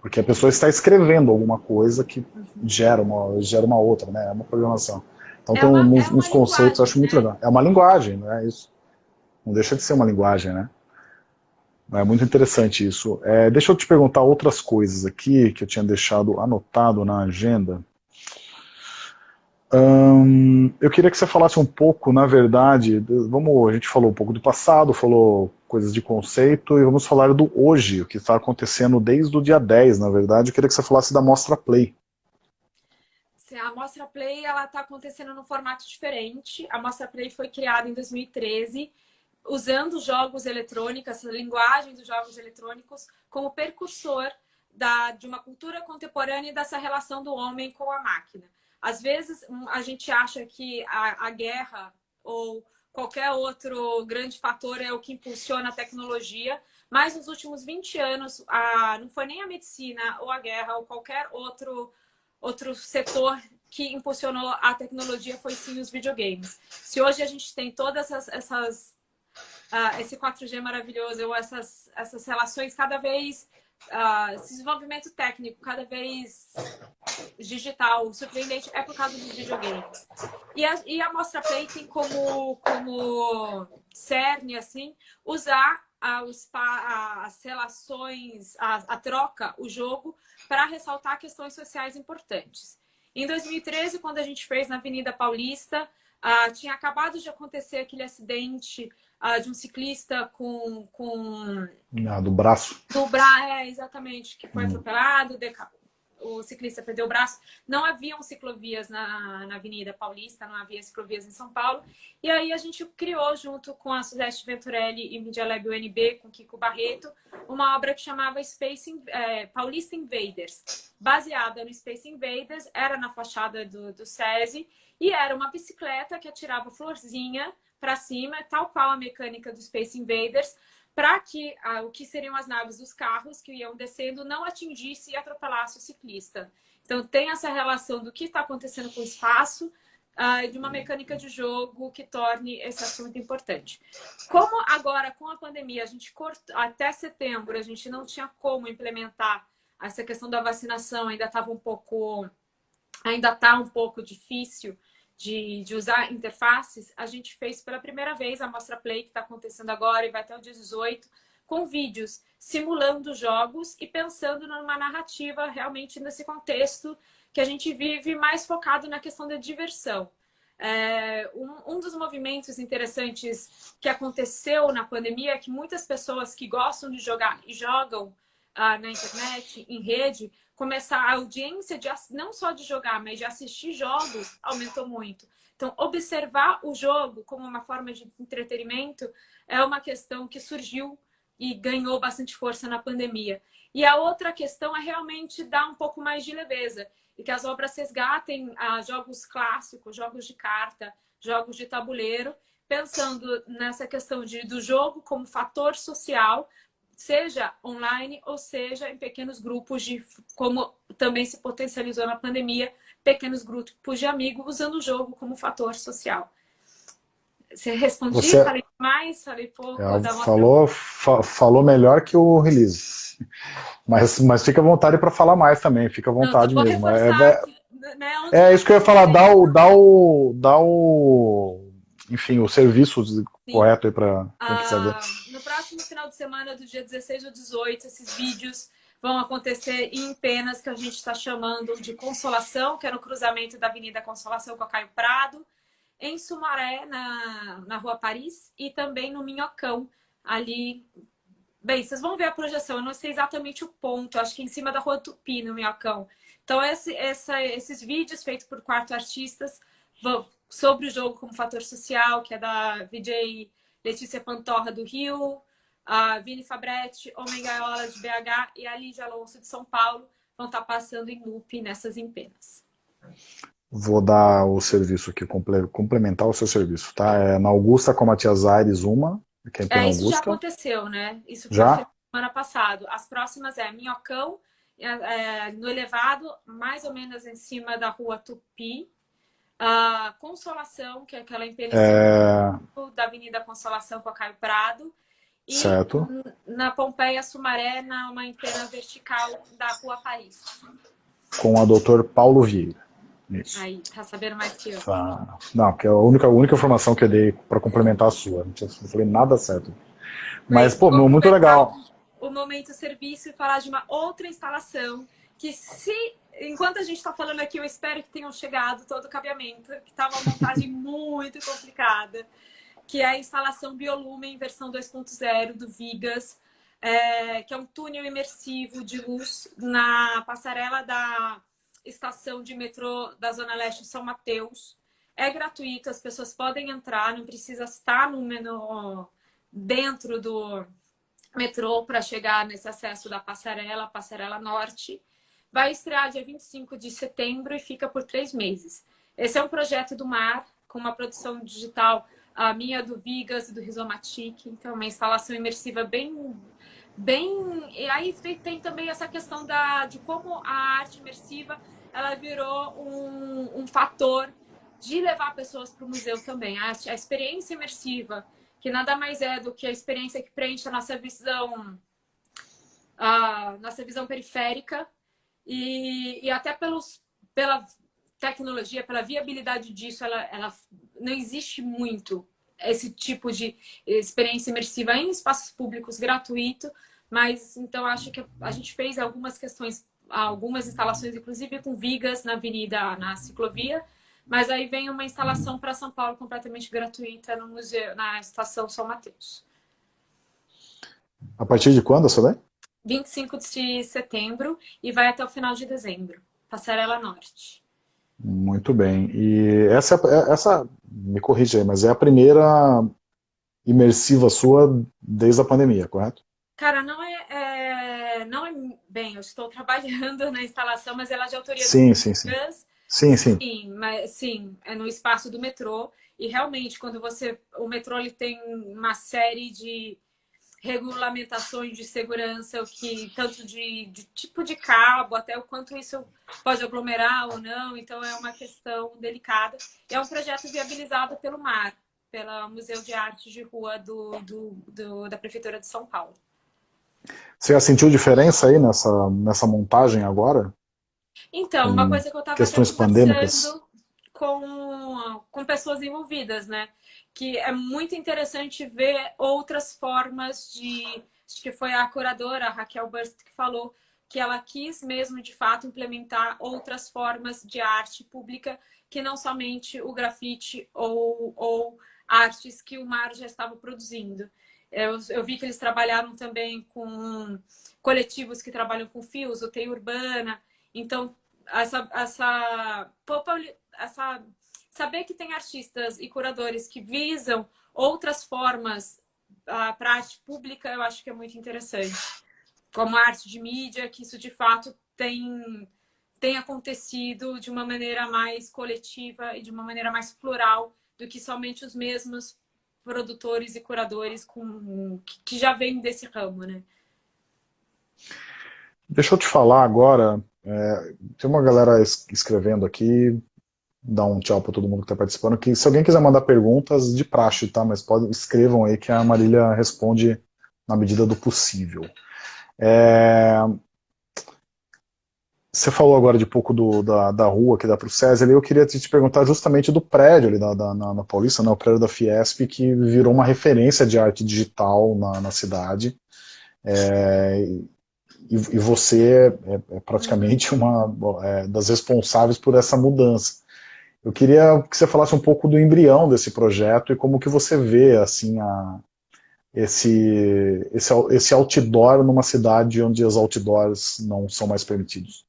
Porque a pessoa está escrevendo alguma coisa que uhum. gera uma, gera uma outra, né? É uma programação. Então é tem uma, uns, é uns conceitos, acho muito né? legal. É uma linguagem, né? Isso. Não deixa de ser uma linguagem, né? É muito interessante isso. É, deixa eu te perguntar outras coisas aqui que eu tinha deixado anotado na agenda. Hum, eu queria que você falasse um pouco, na verdade, vamos, a gente falou um pouco do passado, falou coisas de conceito, e vamos falar do hoje, o que está acontecendo desde o dia 10, na verdade. Eu queria que você falasse da Mostra Play. A Mostra Play está acontecendo num formato diferente. A Mostra Play foi criada em 2013, usando jogos eletrônicos, essa linguagem dos jogos eletrônicos, como percursor da, de uma cultura contemporânea e dessa relação do homem com a máquina. Às vezes, a gente acha que a, a guerra ou qualquer outro grande fator é o que impulsiona a tecnologia, mas nos últimos 20 anos, a, não foi nem a medicina ou a guerra ou qualquer outro, outro setor que impulsionou a tecnologia, foi sim os videogames. Se hoje a gente tem todas essas, essas uh, esse 4G maravilhoso, ou essas, essas relações cada vez uh, esse desenvolvimento técnico cada vez digital, surpreendente, é por causa dos videogames. E a, e a Mostra Play tem como, como cerne, assim, usar os, as relações, a, a troca, o jogo, para ressaltar questões sociais importantes. Em 2013, quando a gente fez na Avenida Paulista, uh, tinha acabado de acontecer aquele acidente uh, de um ciclista com... com... Ah, do braço. Do braço, é, exatamente, que foi hum. atropelado, o ciclista perdeu o braço. Não haviam ciclovias na, na Avenida Paulista, não havia ciclovias em São Paulo. E aí a gente criou, junto com a Sudeste Venturelli e Media Lab UNB, com Kiko Barreto, uma obra que chamava Space é, Paulista Invaders. Baseada no Space Invaders, era na fachada do, do SESI, e era uma bicicleta que atirava florzinha para cima, tal qual a mecânica do Space Invaders, para que ah, o que seriam as naves dos carros que iam descendo não atingisse e atropelasse o ciclista. Então tem essa relação do que está acontecendo com o espaço ah, de uma mecânica de jogo que torne esse assunto importante. Como agora, com a pandemia, a gente cortou, até setembro, a gente não tinha como implementar essa questão da vacinação, ainda estava um pouco, ainda está um pouco difícil, de, de usar interfaces, a gente fez pela primeira vez a Mostra Play, que está acontecendo agora e vai até o dia 18, com vídeos simulando jogos e pensando numa narrativa realmente nesse contexto que a gente vive mais focado na questão da diversão. É, um, um, dos movimentos interessantes que aconteceu na pandemia é que muitas pessoas que gostam de jogar e jogam ah, na internet, em rede, começar a audiência de, não só de jogar, mas de assistir jogos aumentou muito. Então, observar o jogo como uma forma de entretenimento é uma questão que surgiu e ganhou bastante força na pandemia. E a outra questão é realmente dar um pouco mais de leveza e que as obras resgatem ah, jogos clássicos, jogos de carta, jogos de tabuleiro, pensando nessa questão de, do jogo como fator social seja online ou seja em pequenos grupos de como também se potencializou na pandemia, pequenos grupos de amigos usando o jogo como fator social. Você respondeu? Você... Falei mais? Falei pouco? É, falou, fa falou melhor que o release. Mas, mas fica à vontade para falar mais também, fica à vontade Não, mesmo. É, é, né, é isso que eu ia falar, dá o, dá o, dá o, enfim, o serviço Sim. correto aí para quem ah, quiser ver. Final de semana, do dia 16 ou 18, esses vídeos vão acontecer em Penas, que a gente está chamando de Consolação, que é no cruzamento da Avenida Consolação com a Caio Prado, em Sumaré, na, na Rua Paris, e também no Minhocão, ali... Bem, vocês vão ver a projeção, eu não sei exatamente o ponto, acho que em cima da Rua Tupi, no Minhocão. Então, esse, essa, esses vídeos feitos por quatro artistas vão, sobre o jogo como fator social, que é da VJ Letícia Pantorra do Rio, a Vini Fabretti, Homem Gaiola de BH e a Lídia Alonso de São Paulo vão estar passando em loop nessas empenas. Vou dar o serviço aqui, complementar o seu serviço, tá? É na Augusta com a Matias Aires, uma. Que é, é isso Augusta. já aconteceu, né? Isso já? semana passada. As próximas é Minhocão, é, é, no elevado, mais ou menos em cima da rua Tupi, a Consolação, que é aquela empelhação é... da Avenida Consolação com a Caio Prado. E certo. na Pompeia Sumaré, na uma empena vertical da Rua Paris. Com a doutor Paulo Vieira. Isso. Aí, tá sabendo mais que eu. Ah, não, que é a única, a única informação que eu dei para complementar a sua. Não falei nada certo. Mas, Mas pô, muito legal. O momento serviço e falar de uma outra instalação que se enquanto a gente está falando aqui, eu espero que tenham chegado todo o cabeamento, que estava uma montagem muito complicada, que é a instalação Biolumen versão 2.0 do Vigas, é, que é um túnel imersivo de luz na passarela da estação de metrô da Zona Leste de São Mateus. É gratuito, as pessoas podem entrar, não precisa estar no, no dentro do metrô para chegar nesse acesso da passarela, passarela norte. Vai estrear dia 25 de setembro e fica por três meses. Esse é um projeto do MAR, com uma produção digital, a minha do Vigas e do Rizomatic. Então, uma instalação imersiva bem... bem... E aí tem também essa questão da, de como a arte imersiva ela virou um, um fator de levar pessoas para o museu também. A, a experiência imersiva, que nada mais é do que a experiência que preenche a nossa visão, a nossa visão periférica, e, e até pelos, pela tecnologia, pela viabilidade disso, ela, ela não existe muito esse tipo de experiência imersiva em espaços públicos gratuito, mas então acho que a gente fez algumas questões, algumas instalações, inclusive com vigas na avenida, na ciclovia, mas aí vem uma instalação para São Paulo completamente gratuita no museu, na estação São Mateus. A partir de quando, Soleil? 25 de setembro e vai até o final de dezembro. Passarela Norte. Muito bem. E essa, essa me corrija aí, mas é a primeira imersiva sua desde a pandemia, correto? Cara, não é, é não é bem, eu estou trabalhando na instalação, mas ela é de autoria sim, do sim, sim. Sim, sim. Sim, mas, sim, é no espaço do metrô. E realmente, quando você. O metrô ele tem uma série de regulamentações de segurança, o que tanto de, de, tipo de cabo, até o quanto isso pode aglomerar ou não. Então é uma questão delicada. É um projeto viabilizado pelo MAR, pelo Museu de Arte de Rua do, do, do, da Prefeitura de São Paulo. Você já sentiu diferença aí nessa, nessa montagem agora? Então, uma coisa que eu estava questões pandêmicas com, com pessoas envolvidas, né? Que é muito interessante ver outras formas de... Acho que foi a curadora, a Raquel Burst, que falou que ela quis mesmo, de fato, implementar outras formas de arte pública que não somente o grafite ou, ou artes que o Mar já estava produzindo. Eu, eu, vi que eles trabalharam também com coletivos que trabalham com fios, o TEI Urbana. Então, essa, essa, essa saber que tem artistas e curadores que visam outras formas uh, para arte pública, eu acho que é muito interessante. Como a arte de mídia, que isso de fato tem, tem acontecido de uma maneira mais coletiva e de uma maneira mais plural do que somente os mesmos produtores e curadores com, que já vêm desse ramo, né? Deixa eu te falar agora, é, tem uma galera escrevendo aqui, dar um tchau para todo mundo que está participando. Que se alguém quiser mandar perguntas, de praxe, tá? Mas pode, escrevam aí que a Marília responde na medida do possível. É... Você falou agora de pouco do, da, da rua que dá para o César, eu queria te perguntar justamente do prédio ali da, da na, na, Paulista, né, o prédio da Fiesp, que virou uma referência de arte digital na, na cidade. É, e, e, você é, é, é praticamente uma é, das responsáveis por essa mudança. Eu queria que você falasse um pouco do embrião desse projeto e como que você vê assim a, esse, esse, esse outdoor numa cidade onde os outdoors não são mais permitidos.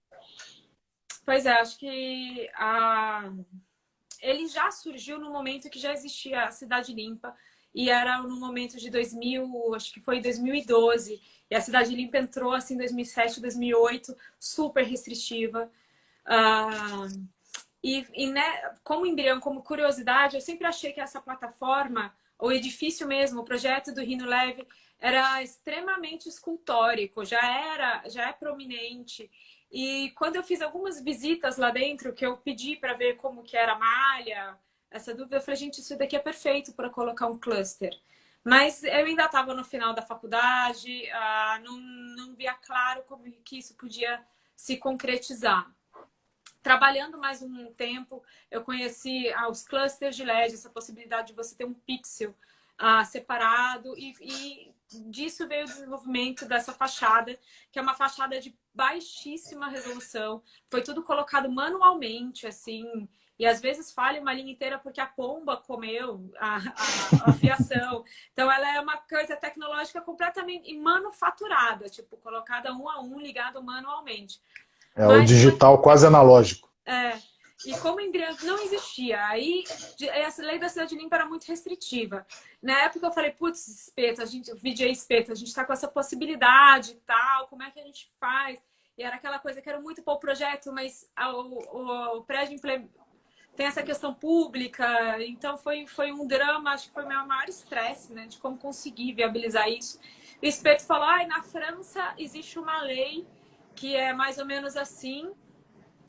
Pois é, acho que a... ele já surgiu no momento que já existia a Cidade Limpa e era no momento de 2000, acho que foi 2012, e a Cidade Limpa entrou assim em 2007, 2008, super restritiva. Uh, e, e né, como embrião, como curiosidade, eu sempre achei que essa plataforma, o edifício mesmo, o projeto do Rino Leve, era extremamente escultórico, já era, já é prominente. E quando eu fiz algumas visitas lá dentro, que eu pedi para ver como que era a malha, essa dúvida, eu falei, gente, isso daqui é perfeito para colocar um cluster. Mas eu ainda estava no final da faculdade, ah, não, não via claro como que isso podia se concretizar trabalhando mais um tempo, eu conheci ah, os clusters de LED, essa possibilidade de você ter um pixel ah, separado e, e, disso veio o desenvolvimento dessa fachada, que é uma fachada de baixíssima resolução, foi tudo colocado manualmente, assim, e às vezes falha uma linha inteira porque a pomba comeu a, a, a fiação. Então, ela é uma coisa tecnológica completamente manufaturada, tipo, colocada um a um, ligado manualmente. É Mas, o digital quase analógico. É, e como embrião não existia, aí essa lei da cidade limpa era muito restritiva. Na época eu falei, putz, espeto, a gente, VJ espeto, a gente está com essa possibilidade e tal, como é que a gente faz? E era aquela coisa que era muito para o projeto, mas o, o, o prédio tem essa questão pública, então foi, foi um drama, acho que foi o meu maior estresse, né, de como conseguir viabilizar isso. O espeto falou, ah, na França existe uma lei que é mais ou menos assim,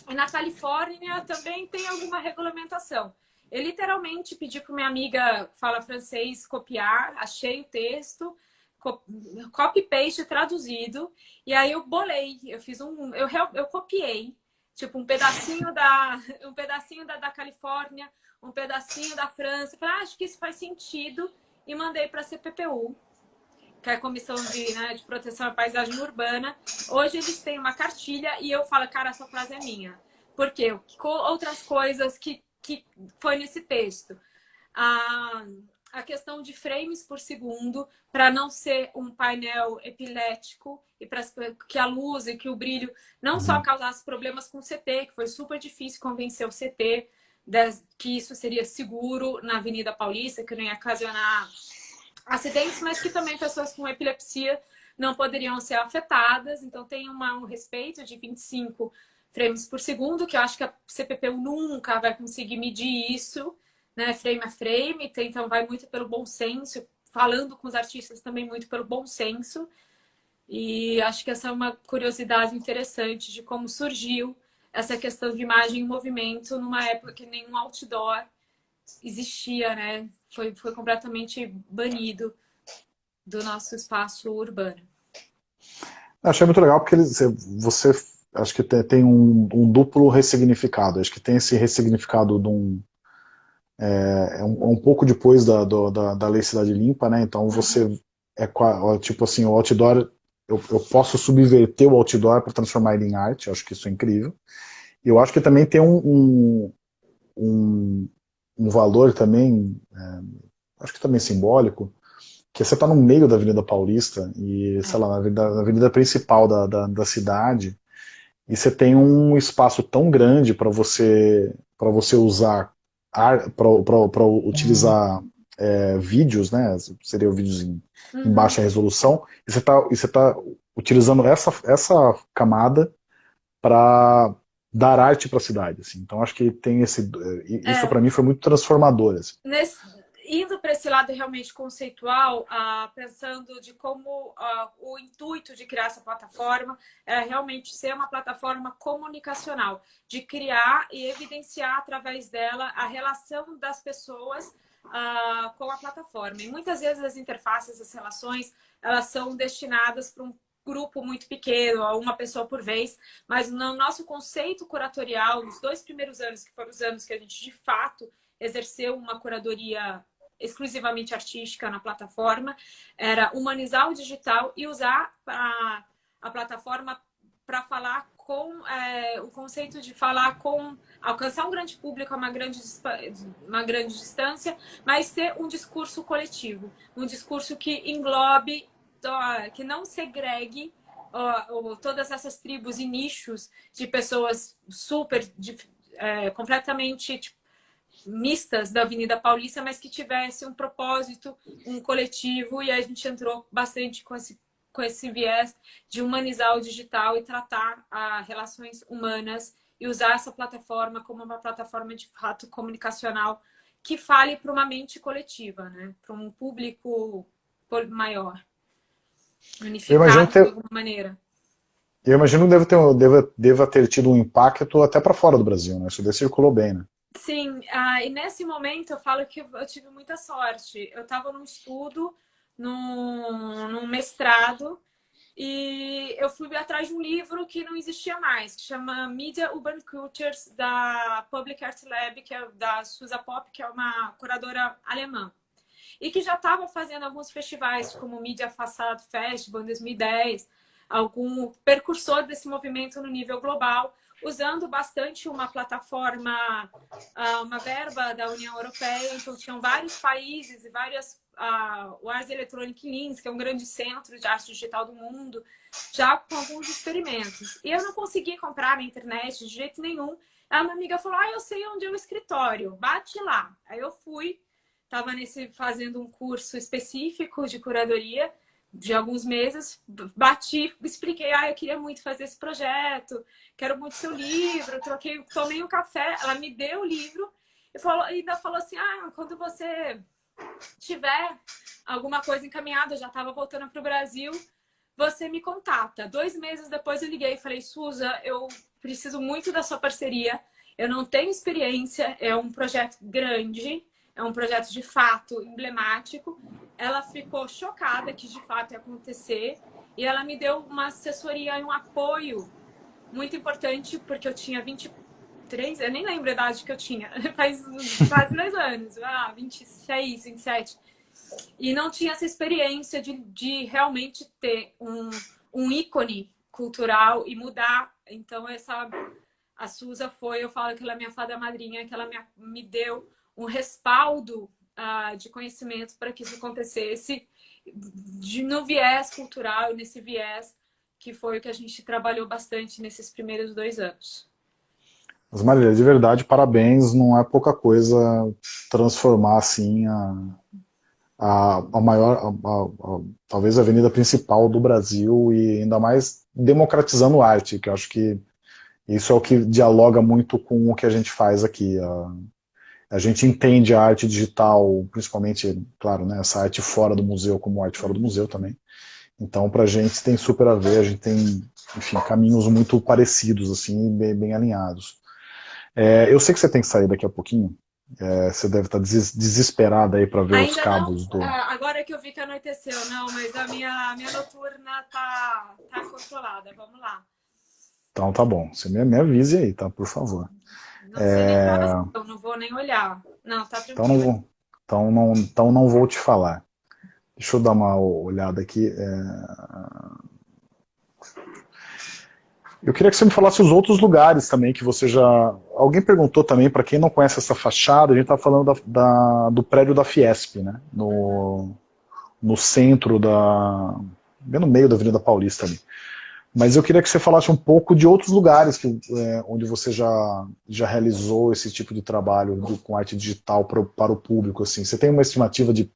e na Califórnia também tem alguma regulamentação. Eu literalmente pedi para minha amiga que fala francês copiar, achei o texto, copy-paste traduzido, e aí eu bolei, eu fiz um, eu, eu copiei, tipo um pedacinho da, um pedacinho da, da Califórnia, um pedacinho da França, falei, ah, acho que isso faz sentido, e mandei para a CPPU, que é a Comissão de, né, de Proteção à Paisagem Urbana. Hoje eles têm uma cartilha e eu falo, cara, essa frase é minha. Por quê? Outras coisas que, que foi nesse texto. A, a questão de frames por segundo, para não ser um painel epilético e para que a luz e que o brilho não só uhum. causasse problemas com o CT, que foi super difícil convencer o CT que isso seria seguro na Avenida Paulista, que não ia ocasionar acidentes, mas que também pessoas com epilepsia não poderiam ser afetadas. Então, tem uma, um respeito de 25 frames por segundo, que eu acho que a CPPU nunca vai conseguir medir isso, né, frame a frame. Então, vai muito pelo bom senso, falando com os artistas também muito pelo bom senso. E acho que essa é uma curiosidade interessante de como surgiu essa questão de imagem em movimento numa época que nenhum outdoor existia, né? Foi, foi completamente banido do nosso espaço urbano. Achei muito legal porque você acho que tem, um, um, duplo ressignificado. Acho que tem esse ressignificado de um, é, é um, um, pouco depois da, do, da, da Lei Cidade Limpa, né? Então você é tipo assim, o outdoor, eu, eu posso subverter o outdoor para transformar ele em arte, acho que isso é incrível. Eu acho que também tem um, um, um valor também, é, acho que também simbólico, que você está no meio da Avenida Paulista e, sei lá, na avenida, na avenida principal da, da, da, cidade, e você tem um espaço tão grande para você, você usar, para utilizar uhum. é, vídeos, né, seriam vídeos em, uhum. em, baixa resolução, e você está tá utilizando essa, essa camada para dar arte para a cidade. Assim. Então acho que tem esse. Isso é. para mim foi muito transformador. Assim. Nesse, indo para esse lado realmente conceitual, uh, pensando de como uh, o intuito de criar essa plataforma é realmente ser uma plataforma comunicacional, de criar e evidenciar através dela a relação das pessoas uh, com a plataforma. E muitas vezes as interfaces, as relações, elas são destinadas para um grupo muito pequeno, uma pessoa por vez, mas no nosso conceito curatorial, nos dois primeiros anos, que foram os anos que a gente de fato exerceu uma curadoria exclusivamente artística na plataforma, era humanizar o digital e usar a, a plataforma para falar com é, o conceito de falar com alcançar um grande público a uma grande, uma grande distância, mas ter um discurso coletivo, um discurso que englobe que não segregue todas essas tribos e nichos de pessoas super, de, é, completamente tipo, mistas da Avenida Paulista, mas que tivesse um propósito, um coletivo, e a gente entrou bastante com esse, com esse viés de humanizar o digital e tratar as relações humanas e usar essa plataforma como uma plataforma de fato comunicacional que fale para uma mente coletiva, né? para um público maior. Unificado de alguma maneira. Eu imagino que deve ter, deve, deva ter tido um impacto até para fora do Brasil, né? Isso daí circulou bem, né? Sim, ah, e nesse momento eu falo que eu tive muita sorte. Eu estava num estudo, num, num mestrado, e eu fui atrás de um livro que não existia mais, que chama Media Urban Cultures, da Public Art Lab, que é da Susa Pop, que é uma curadora alemã e que já estava fazendo alguns festivais, como o Media Facade Festival em 2010, algum percursor desse movimento no nível global, usando bastante uma plataforma, ah, uma verba da União Europeia. Então, tinham vários países e várias... O Ars Electronic Lins, que é um grande centro de arte digital do mundo, já com alguns experimentos. E eu não consegui comprar na internet de jeito nenhum. A minha amiga falou, ah, eu sei onde é o escritório, bate lá. Aí eu fui, estava fazendo um curso específico de curadoria de alguns meses, bati, expliquei, ah, eu queria muito fazer esse projeto, quero muito seu livro, troquei, tomei um café, ela me deu o livro e falou, ainda falou assim, ah, quando você tiver alguma coisa encaminhada, eu já estava voltando para o Brasil, você me contata. Dois meses depois eu liguei e falei, Suza, eu preciso muito da sua parceria, eu não tenho experiência, é um projeto grande, é um projeto de fato emblemático. Ela ficou chocada que de fato ia acontecer e ela me deu uma assessoria e um apoio muito importante, porque eu tinha 23, eu nem lembro a idade que eu tinha, faz quase dois anos, ah, 26, 27. E não tinha essa experiência de, de realmente ter um, um ícone cultural e mudar. Então, essa a Suza foi, eu falo que ela é minha fada madrinha, que ela me, me deu um respaldo uh, de conhecimento para que isso acontecesse de, no viés cultural, nesse viés que foi o que a gente trabalhou bastante nesses primeiros dois anos. Mas Marília, de verdade, parabéns, não é pouca coisa transformar assim a, a, a maior, a, a, talvez a avenida principal do Brasil e ainda mais democratizando arte, que eu acho que isso é o que dialoga muito com o que a gente faz aqui. A, gente entende a arte digital, principalmente, claro, né, essa arte fora do museu como arte fora do museu também, então, para a gente tem super a ver, a gente tem, enfim, caminhos muito parecidos, assim, bem, bem alinhados. É, eu sei que você tem que sair daqui a pouquinho, é, você deve estar tá des desesperada aí para ver Ainda os cabos não, do... Ah, agora que eu vi que anoiteceu, não, mas a minha, a minha noturna tá, tá controlada, vamos lá. Então tá bom, você me, me avise aí, tá, por favor. Não sei nem eu não vou nem olhar. Não, tá tranquilo. Então não, vou, então, não, então não vou te falar. Deixa eu dar uma olhada aqui. É... Eu queria que você me falasse os outros lugares também que você já... Alguém perguntou também, para quem não conhece essa fachada, a gente está falando da, da, do prédio da Fiesp, né? No, no centro da... bem no meio da Avenida Paulista ali. Mas eu queria que você falasse um pouco de outros lugares que, é, onde você já, já realizou esse tipo de trabalho do, com arte digital pro, para o público. Assim. Você tem uma estimativa de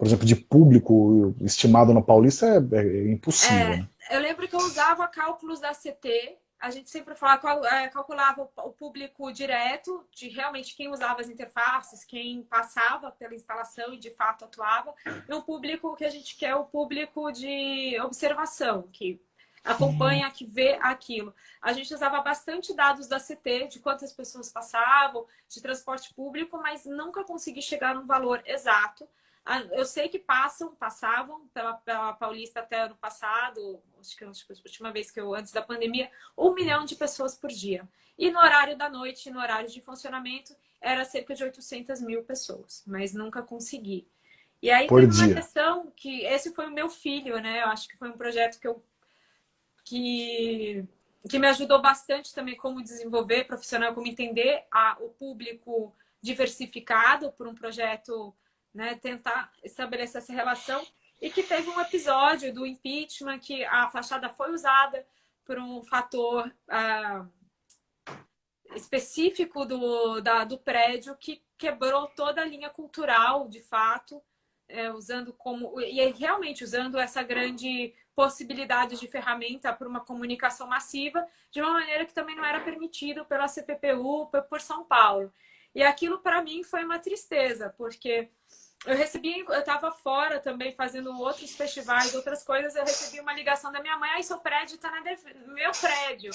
por exemplo, de público estimado na Paulista é, é impossível. É, né? Eu lembro que eu usava cálculos da CT, a gente sempre falava, é, calculava o público direto, de realmente quem usava as interfaces, quem passava pela instalação e de fato atuava, e um público que a gente quer, o público de observação, que acompanha, que vê aquilo. A gente usava bastante dados da CT, de quantas pessoas passavam, de transporte público, mas nunca consegui chegar num valor exato. Ah, eu sei que passam, passavam pela, pela Paulista até ano passado, acho que, acho que a última vez que eu, antes da pandemia, um milhão de pessoas por dia. E no horário da noite, no horário de funcionamento, era cerca de 800 mil pessoas, mas nunca consegui. E aí por tem dia. uma questão que esse foi o meu filho, né? Eu acho que foi um projeto que eu que, que me ajudou bastante também como desenvolver profissional, como entender a, o público diversificado por um projeto né, tentar estabelecer essa relação. E que teve um episódio do impeachment que a fachada foi usada por um fator ah, específico do, da, do prédio que quebrou toda a linha cultural, de fato, é, usando como e realmente usando essa grande possibilidade de ferramenta para uma comunicação massiva de uma maneira que também não era permitido pela CPPU por São Paulo. E aquilo para mim foi uma tristeza, porque eu recebi, eu estava fora também fazendo outros festivais, outras coisas, eu recebi uma ligação da minha mãe, aí seu prédio está na meu prédio,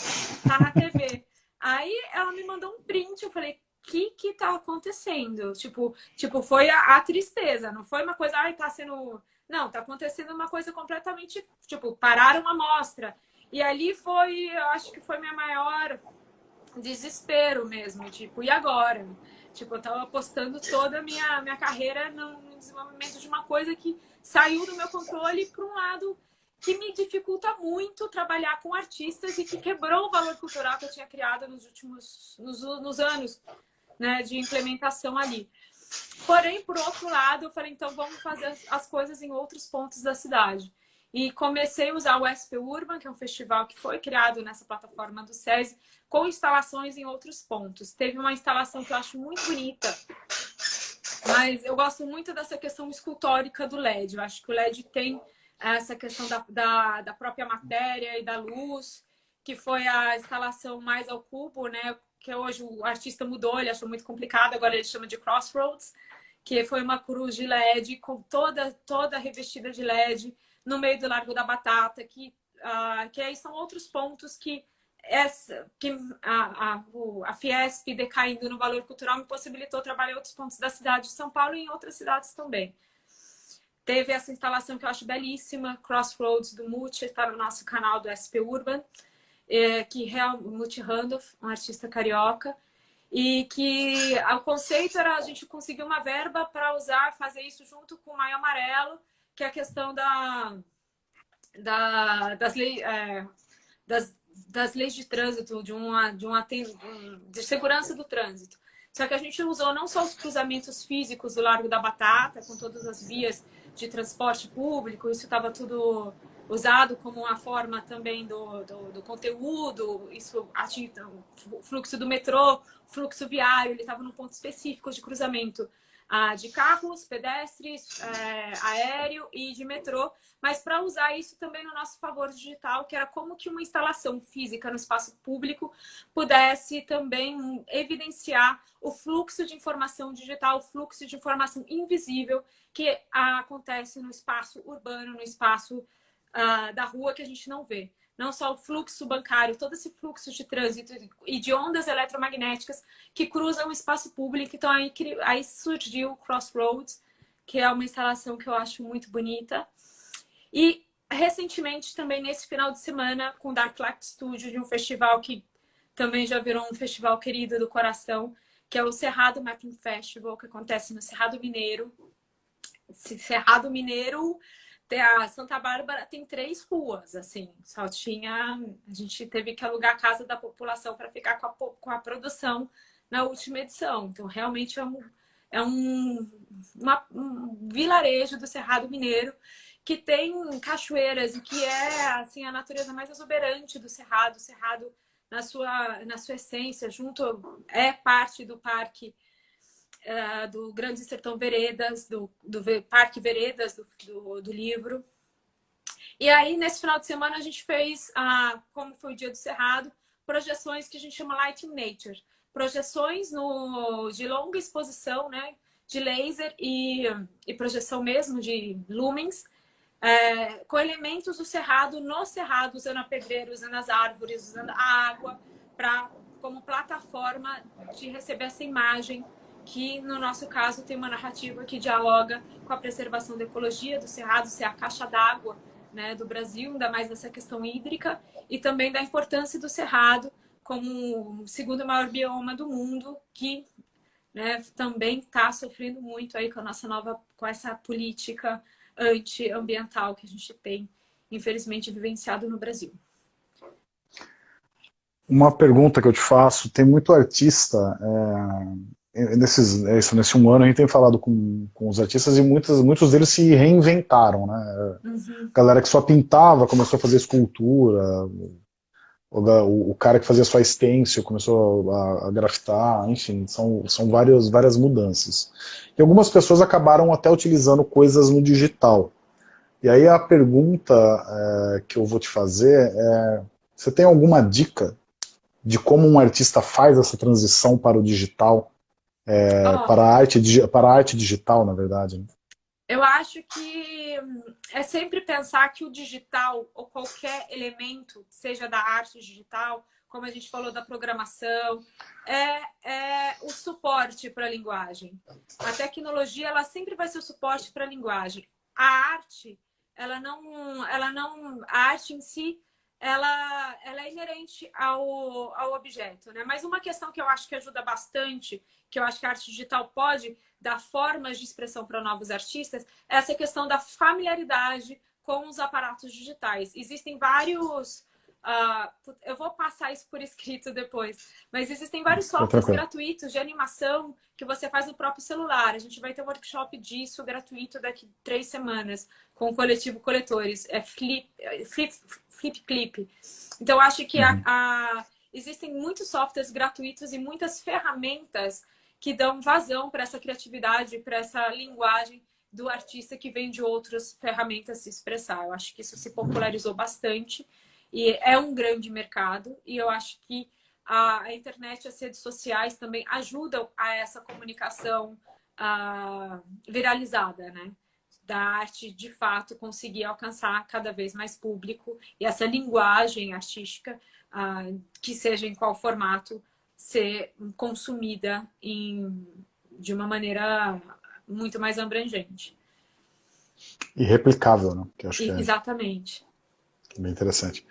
tá na TV. Aí ela me mandou um print, eu falei, que que tá acontecendo? Tipo, tipo foi a, a, tristeza, não foi uma coisa, ai, tá sendo... Não, tá acontecendo uma coisa completamente, tipo, pararam a mostra. E ali foi, eu acho que foi minha maior desespero mesmo, tipo, e agora? Tipo, eu tava apostando toda a minha, minha carreira no desenvolvimento de uma coisa que saiu do meu controle para um lado que me dificulta muito trabalhar com artistas e que quebrou o valor cultural que eu tinha criado nos últimos nos, nos anos né, de implementação ali. Porém, por outro lado, eu falei, então vamos fazer as coisas em outros pontos da cidade. E comecei a usar o SP Urban, que é um festival que foi criado nessa plataforma do SESI, com instalações em outros pontos. Teve uma instalação que eu acho muito bonita, mas eu gosto muito dessa questão escultórica do LED. Eu acho que o LED tem essa questão da, da, da própria matéria e da luz, que foi a instalação mais ao cubo, né? Que hoje o artista mudou, ele achou muito complicado, agora ele chama de Crossroads, que foi uma cruz de LED com toda, toda revestida de LED no meio do Largo da Batata, que, uh, que aí são outros pontos que, essa, que a, a, a Fiesp decaindo no valor cultural me possibilitou trabalhar em outros pontos da cidade de São Paulo e em outras cidades também. Teve essa instalação que eu acho belíssima, Crossroads do Multi, está no nosso canal do SP Urban, é, que o Multi Randolph, um artista carioca, e que o conceito era a gente conseguir uma verba para usar, fazer isso junto com o Maio Amarelo, que é a questão da, da das, leis, é, das, das leis de trânsito, de, uma, de, uma, de segurança do trânsito. Só que a gente usou não só os cruzamentos físicos do Largo da Batata, com todas as vias de transporte público, isso estava tudo usado como uma forma também do, do, do conteúdo, isso atinge o fluxo do metrô, fluxo viário, ele estava num ponto específico de cruzamento ah, de carros, pedestres, é, aéreo e de metrô, mas para usar isso também no nosso favor digital, que era como que uma instalação física no espaço público pudesse também evidenciar o fluxo de informação digital, o fluxo de informação invisível que acontece no espaço urbano, no espaço uh, da rua que a gente não vê não só o fluxo bancário, todo esse fluxo de trânsito e de ondas eletromagnéticas que cruzam o espaço público. Então, aí, aí surgiu o Crossroads, que é uma instalação que eu acho muito bonita. E, recentemente, também nesse final de semana, com o Dark Light Studio, de um festival que também já virou um festival querido do coração, que é o Cerrado Mapping Festival, que acontece no Cerrado Mineiro. Cerrado Mineiro a Santa Bárbara tem três ruas, assim, só tinha. A gente teve que alugar a casa da população para ficar com a, com a produção na última edição. Então, realmente é um, é um, uma, um vilarejo do Cerrado Mineiro que tem cachoeiras e que é assim a natureza mais exuberante do Cerrado. O Cerrado, na sua, na sua essência, junto é parte do parque uh, do Grande Sertão Veredas, do, do Parque Veredas do, do, do, livro. E aí, nesse final de semana, a gente fez, uh, como foi o dia do Cerrado, projeções que a gente chama Light in Nature. Projeções no, de longa exposição, né? De laser e, e projeção mesmo de lumens, é, com elementos do cerrado no cerrado, usando a pedreira, usando as árvores, usando a água, pra, como plataforma de receber essa imagem que no nosso caso tem uma narrativa que dialoga com a preservação da ecologia do Cerrado, ser a caixa d'água né, do Brasil, ainda mais dessa questão hídrica, e também da importância do Cerrado como o segundo maior bioma do mundo, que né, também está sofrendo muito aí com a nossa nova, com essa política antiambiental que a gente tem, infelizmente, vivenciado no Brasil. Uma pergunta que eu te faço, tem muito artista é nesses, é isso, nesse um ano a gente tem falado com, com os artistas e muitos, muitos deles se reinventaram, né? Uhum. Galera que só pintava começou a fazer escultura, o, o, o cara que fazia só stencil começou a, a, grafitar, enfim, são, são várias, várias mudanças. E algumas pessoas acabaram até utilizando coisas no digital. E aí a pergunta é, que eu vou te fazer é, você tem alguma dica de como um artista faz essa transição para o digital? É, oh. para, a arte, para a arte digital, na verdade. Né? Eu acho que é sempre pensar que o digital, ou qualquer elemento, seja da arte digital, como a gente falou da programação, é, é o suporte para a linguagem. A tecnologia, ela sempre vai ser o suporte para a linguagem. A arte, ela não, ela não, a arte em si, ela, ela é inerente ao, ao objeto, né? Mas uma questão que eu acho que ajuda bastante que eu acho que a arte digital pode dar formas de expressão para novos artistas, é essa questão da familiaridade com os aparatos digitais. Existem vários Uh, eu vou passar isso por escrito depois. Mas existem vários softwares gratuitos de animação que você faz no próprio celular. A gente vai ter um workshop disso gratuito daqui três semanas com o coletivo Coletores. É Flip, Flip, Flip Clip. Então, acho que uhum. a, a, existem muitos softwares gratuitos e muitas ferramentas que dão vazão para essa criatividade, para essa linguagem do artista que vem de outras ferramentas se expressar. Eu acho que isso se popularizou bastante. E é um grande mercado e eu acho que a, internet as redes sociais também ajudam a essa comunicação uh, viralizada, né? Da arte, de fato, conseguir alcançar cada vez mais público e essa linguagem artística, uh, que seja em qual formato, ser consumida em, de uma maneira muito mais abrangente. E replicável, né? Que acho que é... Exatamente. Bem interessante.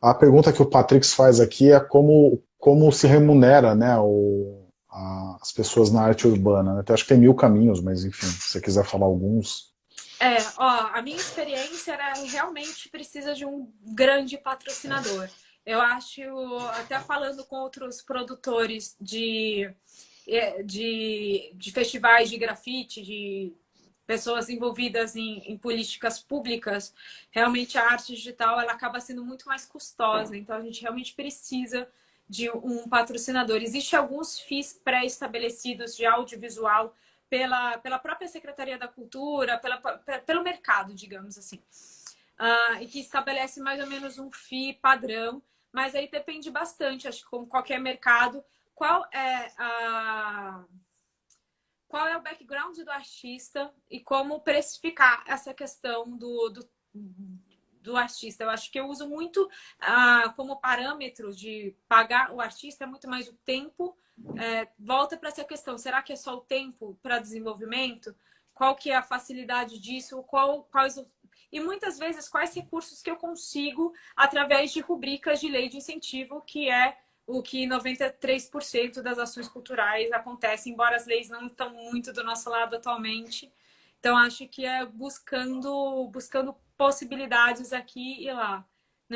A pergunta que o Patrix faz aqui é como, como se remunera né, o, a, as pessoas na arte urbana. Né? Até acho que tem mil caminhos, mas enfim, se você quiser falar alguns. É, ó, a minha experiência era realmente precisa de um grande patrocinador. Eu acho, até falando com outros produtores de, é, de, de festivais de grafite, de pessoas envolvidas em, em, políticas públicas, realmente a arte digital ela acaba sendo muito mais custosa. Então, a gente realmente precisa de um patrocinador. Existem alguns FIIs pré-estabelecidos de audiovisual pela, pela própria Secretaria da Cultura, pela, pelo mercado, digamos assim, uh, e que estabelece mais ou menos um FII padrão, mas aí depende bastante, acho que como qualquer mercado, qual é a qual é o background do artista e como precificar essa questão do, do, do artista. Eu acho que eu uso muito ah, como parâmetro de pagar o artista, é muito mais o tempo. É, volta para essa questão, será que é só o tempo para desenvolvimento? Qual que é a facilidade disso? Qual, quais e muitas vezes quais recursos que eu consigo através de rubricas de lei de incentivo, que é o que 93% das ações culturais acontecem, embora as leis não estão muito do nosso lado atualmente. Então, acho que é buscando, buscando possibilidades aqui e lá.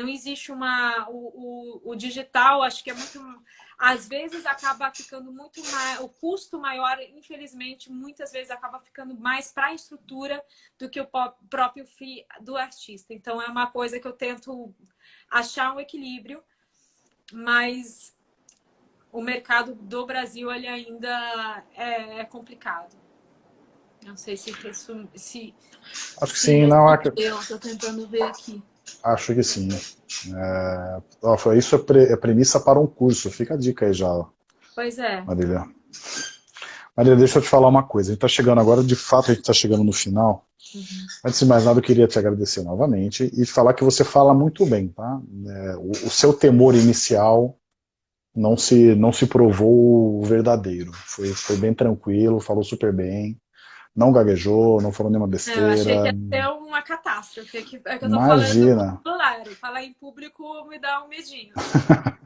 Não existe uma... O, o, o digital, acho que é muito... Às vezes acaba ficando muito mais... O custo maior, infelizmente, muitas vezes acaba ficando mais para a estrutura do que o próprio fee do artista. Então, é uma coisa que eu tento achar um equilíbrio mas o mercado do Brasil ele ainda é, é complicado. Não sei se resume, se acho que sim, não Estou tentando ver aqui. Acho que sim. É, ó, isso é, pre, é, premissa para um curso. Fica a dica aí já. Pois é. Marília. Marília, deixa eu te falar uma coisa. A gente está chegando agora, de fato, a gente está chegando no final. Uhum. Antes de mais nada, eu queria te agradecer novamente e falar que você fala muito bem, tá? É, o, o, seu temor inicial não se, não se provou verdadeiro. Foi, foi bem tranquilo, falou super bem, não gaguejou, não falou nenhuma besteira. Eu achei que uma catástrofe, é que, é que eu tô Imagina. falando falar em público me dá um medinho.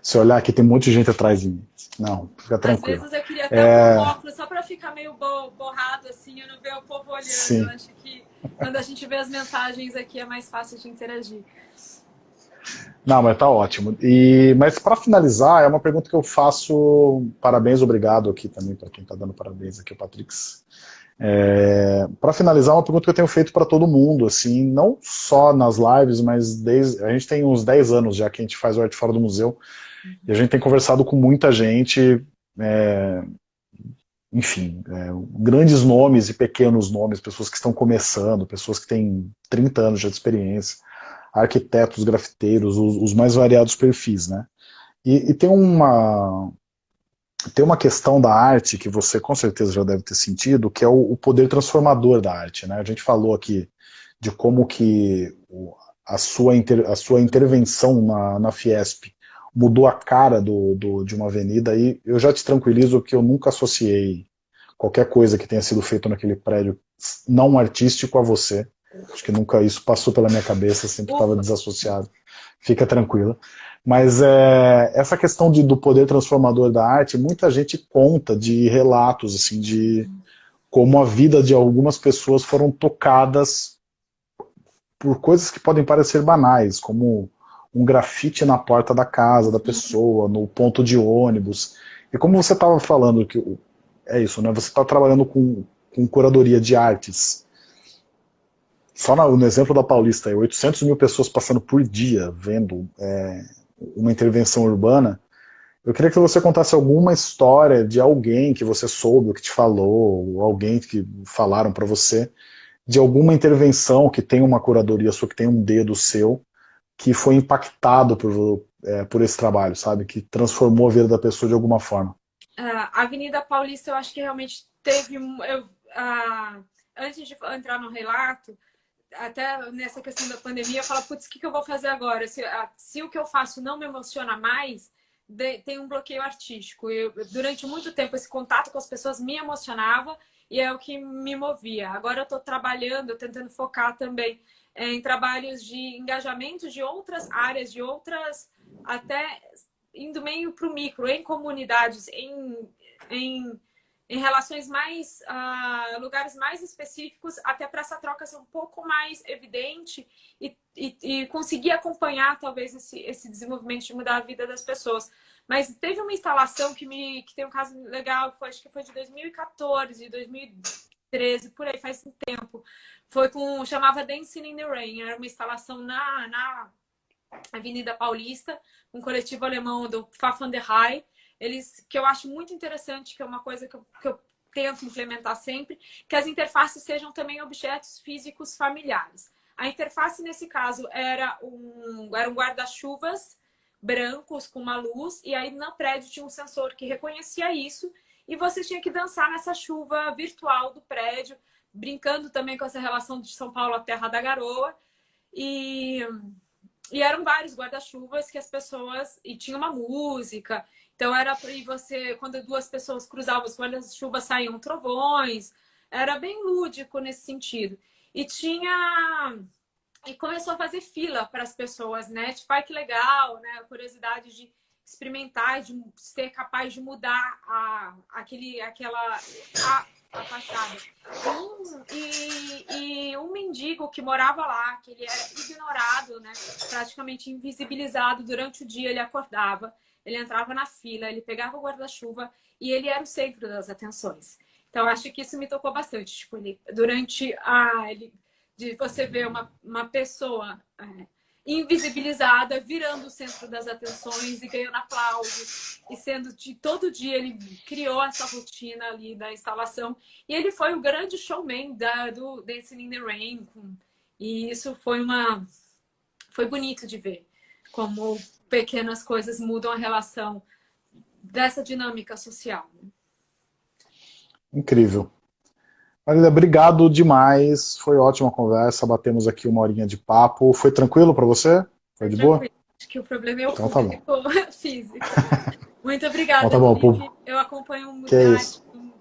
Se olhar aqui, tem um monte de gente atrás de mim. Não, fica tranquilo. Às vezes eu queria ter é... um óculos só para ficar meio borrado, assim, eu não ver o povo olhando. Sim. Eu acho que quando a gente vê as mensagens aqui é mais fácil de interagir. Não, mas tá ótimo. E, mas para finalizar, é uma pergunta que eu faço, parabéns, obrigado aqui também para quem está dando parabéns aqui, o Patrix. É, para finalizar, uma pergunta que eu tenho feito para todo mundo, assim, não só nas lives, mas desde, a gente tem uns 10 anos já que a gente faz o Arte Fora do Museu, e a gente tem conversado com muita gente, é, enfim, é, grandes nomes e pequenos nomes, pessoas que estão começando, pessoas que têm 30 anos já de experiência, arquitetos, grafiteiros, os, os mais variados perfis, né? E, e, tem uma tem uma questão da arte que você com certeza já deve ter sentido, que é o, o poder transformador da arte, né? A gente falou aqui de como que a sua, inter, a sua intervenção na, na Fiesp mudou a cara do, do, de uma avenida e eu já te tranquilizo que eu nunca associei qualquer coisa que tenha sido feito naquele prédio não artístico a você. Acho que nunca isso passou pela minha cabeça, sempre estava desassociado. Fica tranquila. Mas é, essa questão de, do poder transformador da arte, muita gente conta de relatos assim de como a vida de algumas pessoas foram tocadas por coisas que podem parecer banais, como um grafite na porta da casa da pessoa, no ponto de ônibus. E como você estava falando, que é isso, né? Você está trabalhando com, com curadoria de artes. Só no, exemplo da Paulista, 800 mil pessoas passando por dia vendo é, uma intervenção urbana. Eu queria que você contasse alguma história de alguém que você soube, que te falou, ou alguém que falaram para você, de alguma intervenção que tem uma curadoria sua, que tem um dedo seu, que foi impactado por, é, por esse trabalho, sabe? Que transformou a vida da pessoa de alguma forma. A Avenida Paulista, eu acho que realmente teve... Eu, uh, antes de entrar no relato, até nessa questão da pandemia, eu falo, putz, o que, que eu vou fazer agora? Se, se o que eu faço não me emociona mais, de, tem um bloqueio artístico. Eu, durante muito tempo, esse contato com as pessoas me emocionava e é o que me movia. Agora eu estou trabalhando, tentando focar também é, em trabalhos de engajamento de outras áreas, de outras, até indo meio para o micro, em comunidades, em, em, em relações mais, uh, lugares mais específicos, até para essa troca ser um pouco mais evidente e, e, e, conseguir acompanhar talvez esse, esse desenvolvimento de mudar a vida das pessoas. Mas teve uma instalação que, me, que tem um caso legal, foi, acho que foi de 2014, 2013, por aí, faz um tempo. Foi com, chamava Dancing in the Rain, era uma instalação na, na Avenida Paulista, um coletivo alemão do Pfaffenderhai, eles, que eu acho muito interessante, que é uma coisa que eu, que eu tento implementar sempre, que as interfaces sejam também objetos físicos familiares. A interface, nesse caso, era um, era um guarda-chuvas brancos com uma luz, e aí no prédio tinha um sensor que reconhecia isso, e você tinha que dançar nessa chuva virtual do prédio, brincando também com essa relação de São Paulo à Terra da Garoa. E, e eram vários guarda-chuvas que as pessoas... E tinha uma música. Então era para você... Quando duas pessoas cruzavam os guarda-chuvas, saíam trovões. Era bem lúdico nesse sentido. E tinha e começou a fazer fila para as pessoas, né? Tipo, ai que legal, né? A curiosidade de experimentar, de ser capaz de mudar a, aquele, aquela, a, a. Um, e, e um mendigo que morava lá, que ele era ignorado, né? Praticamente invisibilizado durante o dia, ele acordava, ele entrava na fila, ele pegava o guarda-chuva e ele era o centro das atenções. Então, acho que isso me tocou bastante. Tipo, ele, durante a... Ele, de você ver uma, uma pessoa é, invisibilizada, virando o centro das atenções e ganhando aplausos. E sendo de todo dia ele criou essa rotina ali da instalação. E ele foi o grande showman da, do Dancing in the Rain. E isso foi uma... Foi bonito de ver como pequenas coisas mudam a relação dessa dinâmica social. Incrível. Marília, obrigado demais. Foi ótima conversa. Batemos aqui uma horinha de papo. Foi tranquilo para você? Foi de boa? Acho que o problema é o então, público tá físico. Muito obrigada, então, tá bom, Eu acompanho o museu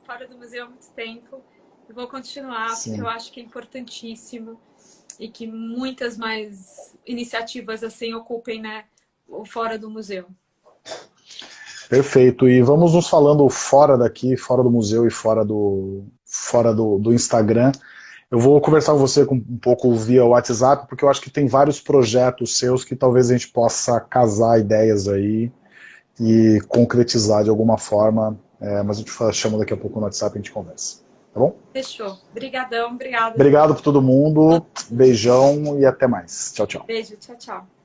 fora do museu há muito tempo. E vou continuar, Sim. porque eu acho que é importantíssimo e que muitas mais iniciativas assim ocupem né, o fora do museu. Perfeito. E vamos nos falando fora daqui, fora do museu e fora do, fora do, do Instagram. Eu vou conversar com você um pouco via WhatsApp, porque eu acho que tem vários projetos seus que talvez a gente possa casar ideias aí e concretizar de alguma forma. É, mas a gente chama daqui a pouco no WhatsApp e a gente conversa. Tá bom? Fechou. Obrigadão, obrigado. Obrigado por todo mundo. Beijão e até mais. Tchau, tchau. Beijo, tchau, tchau.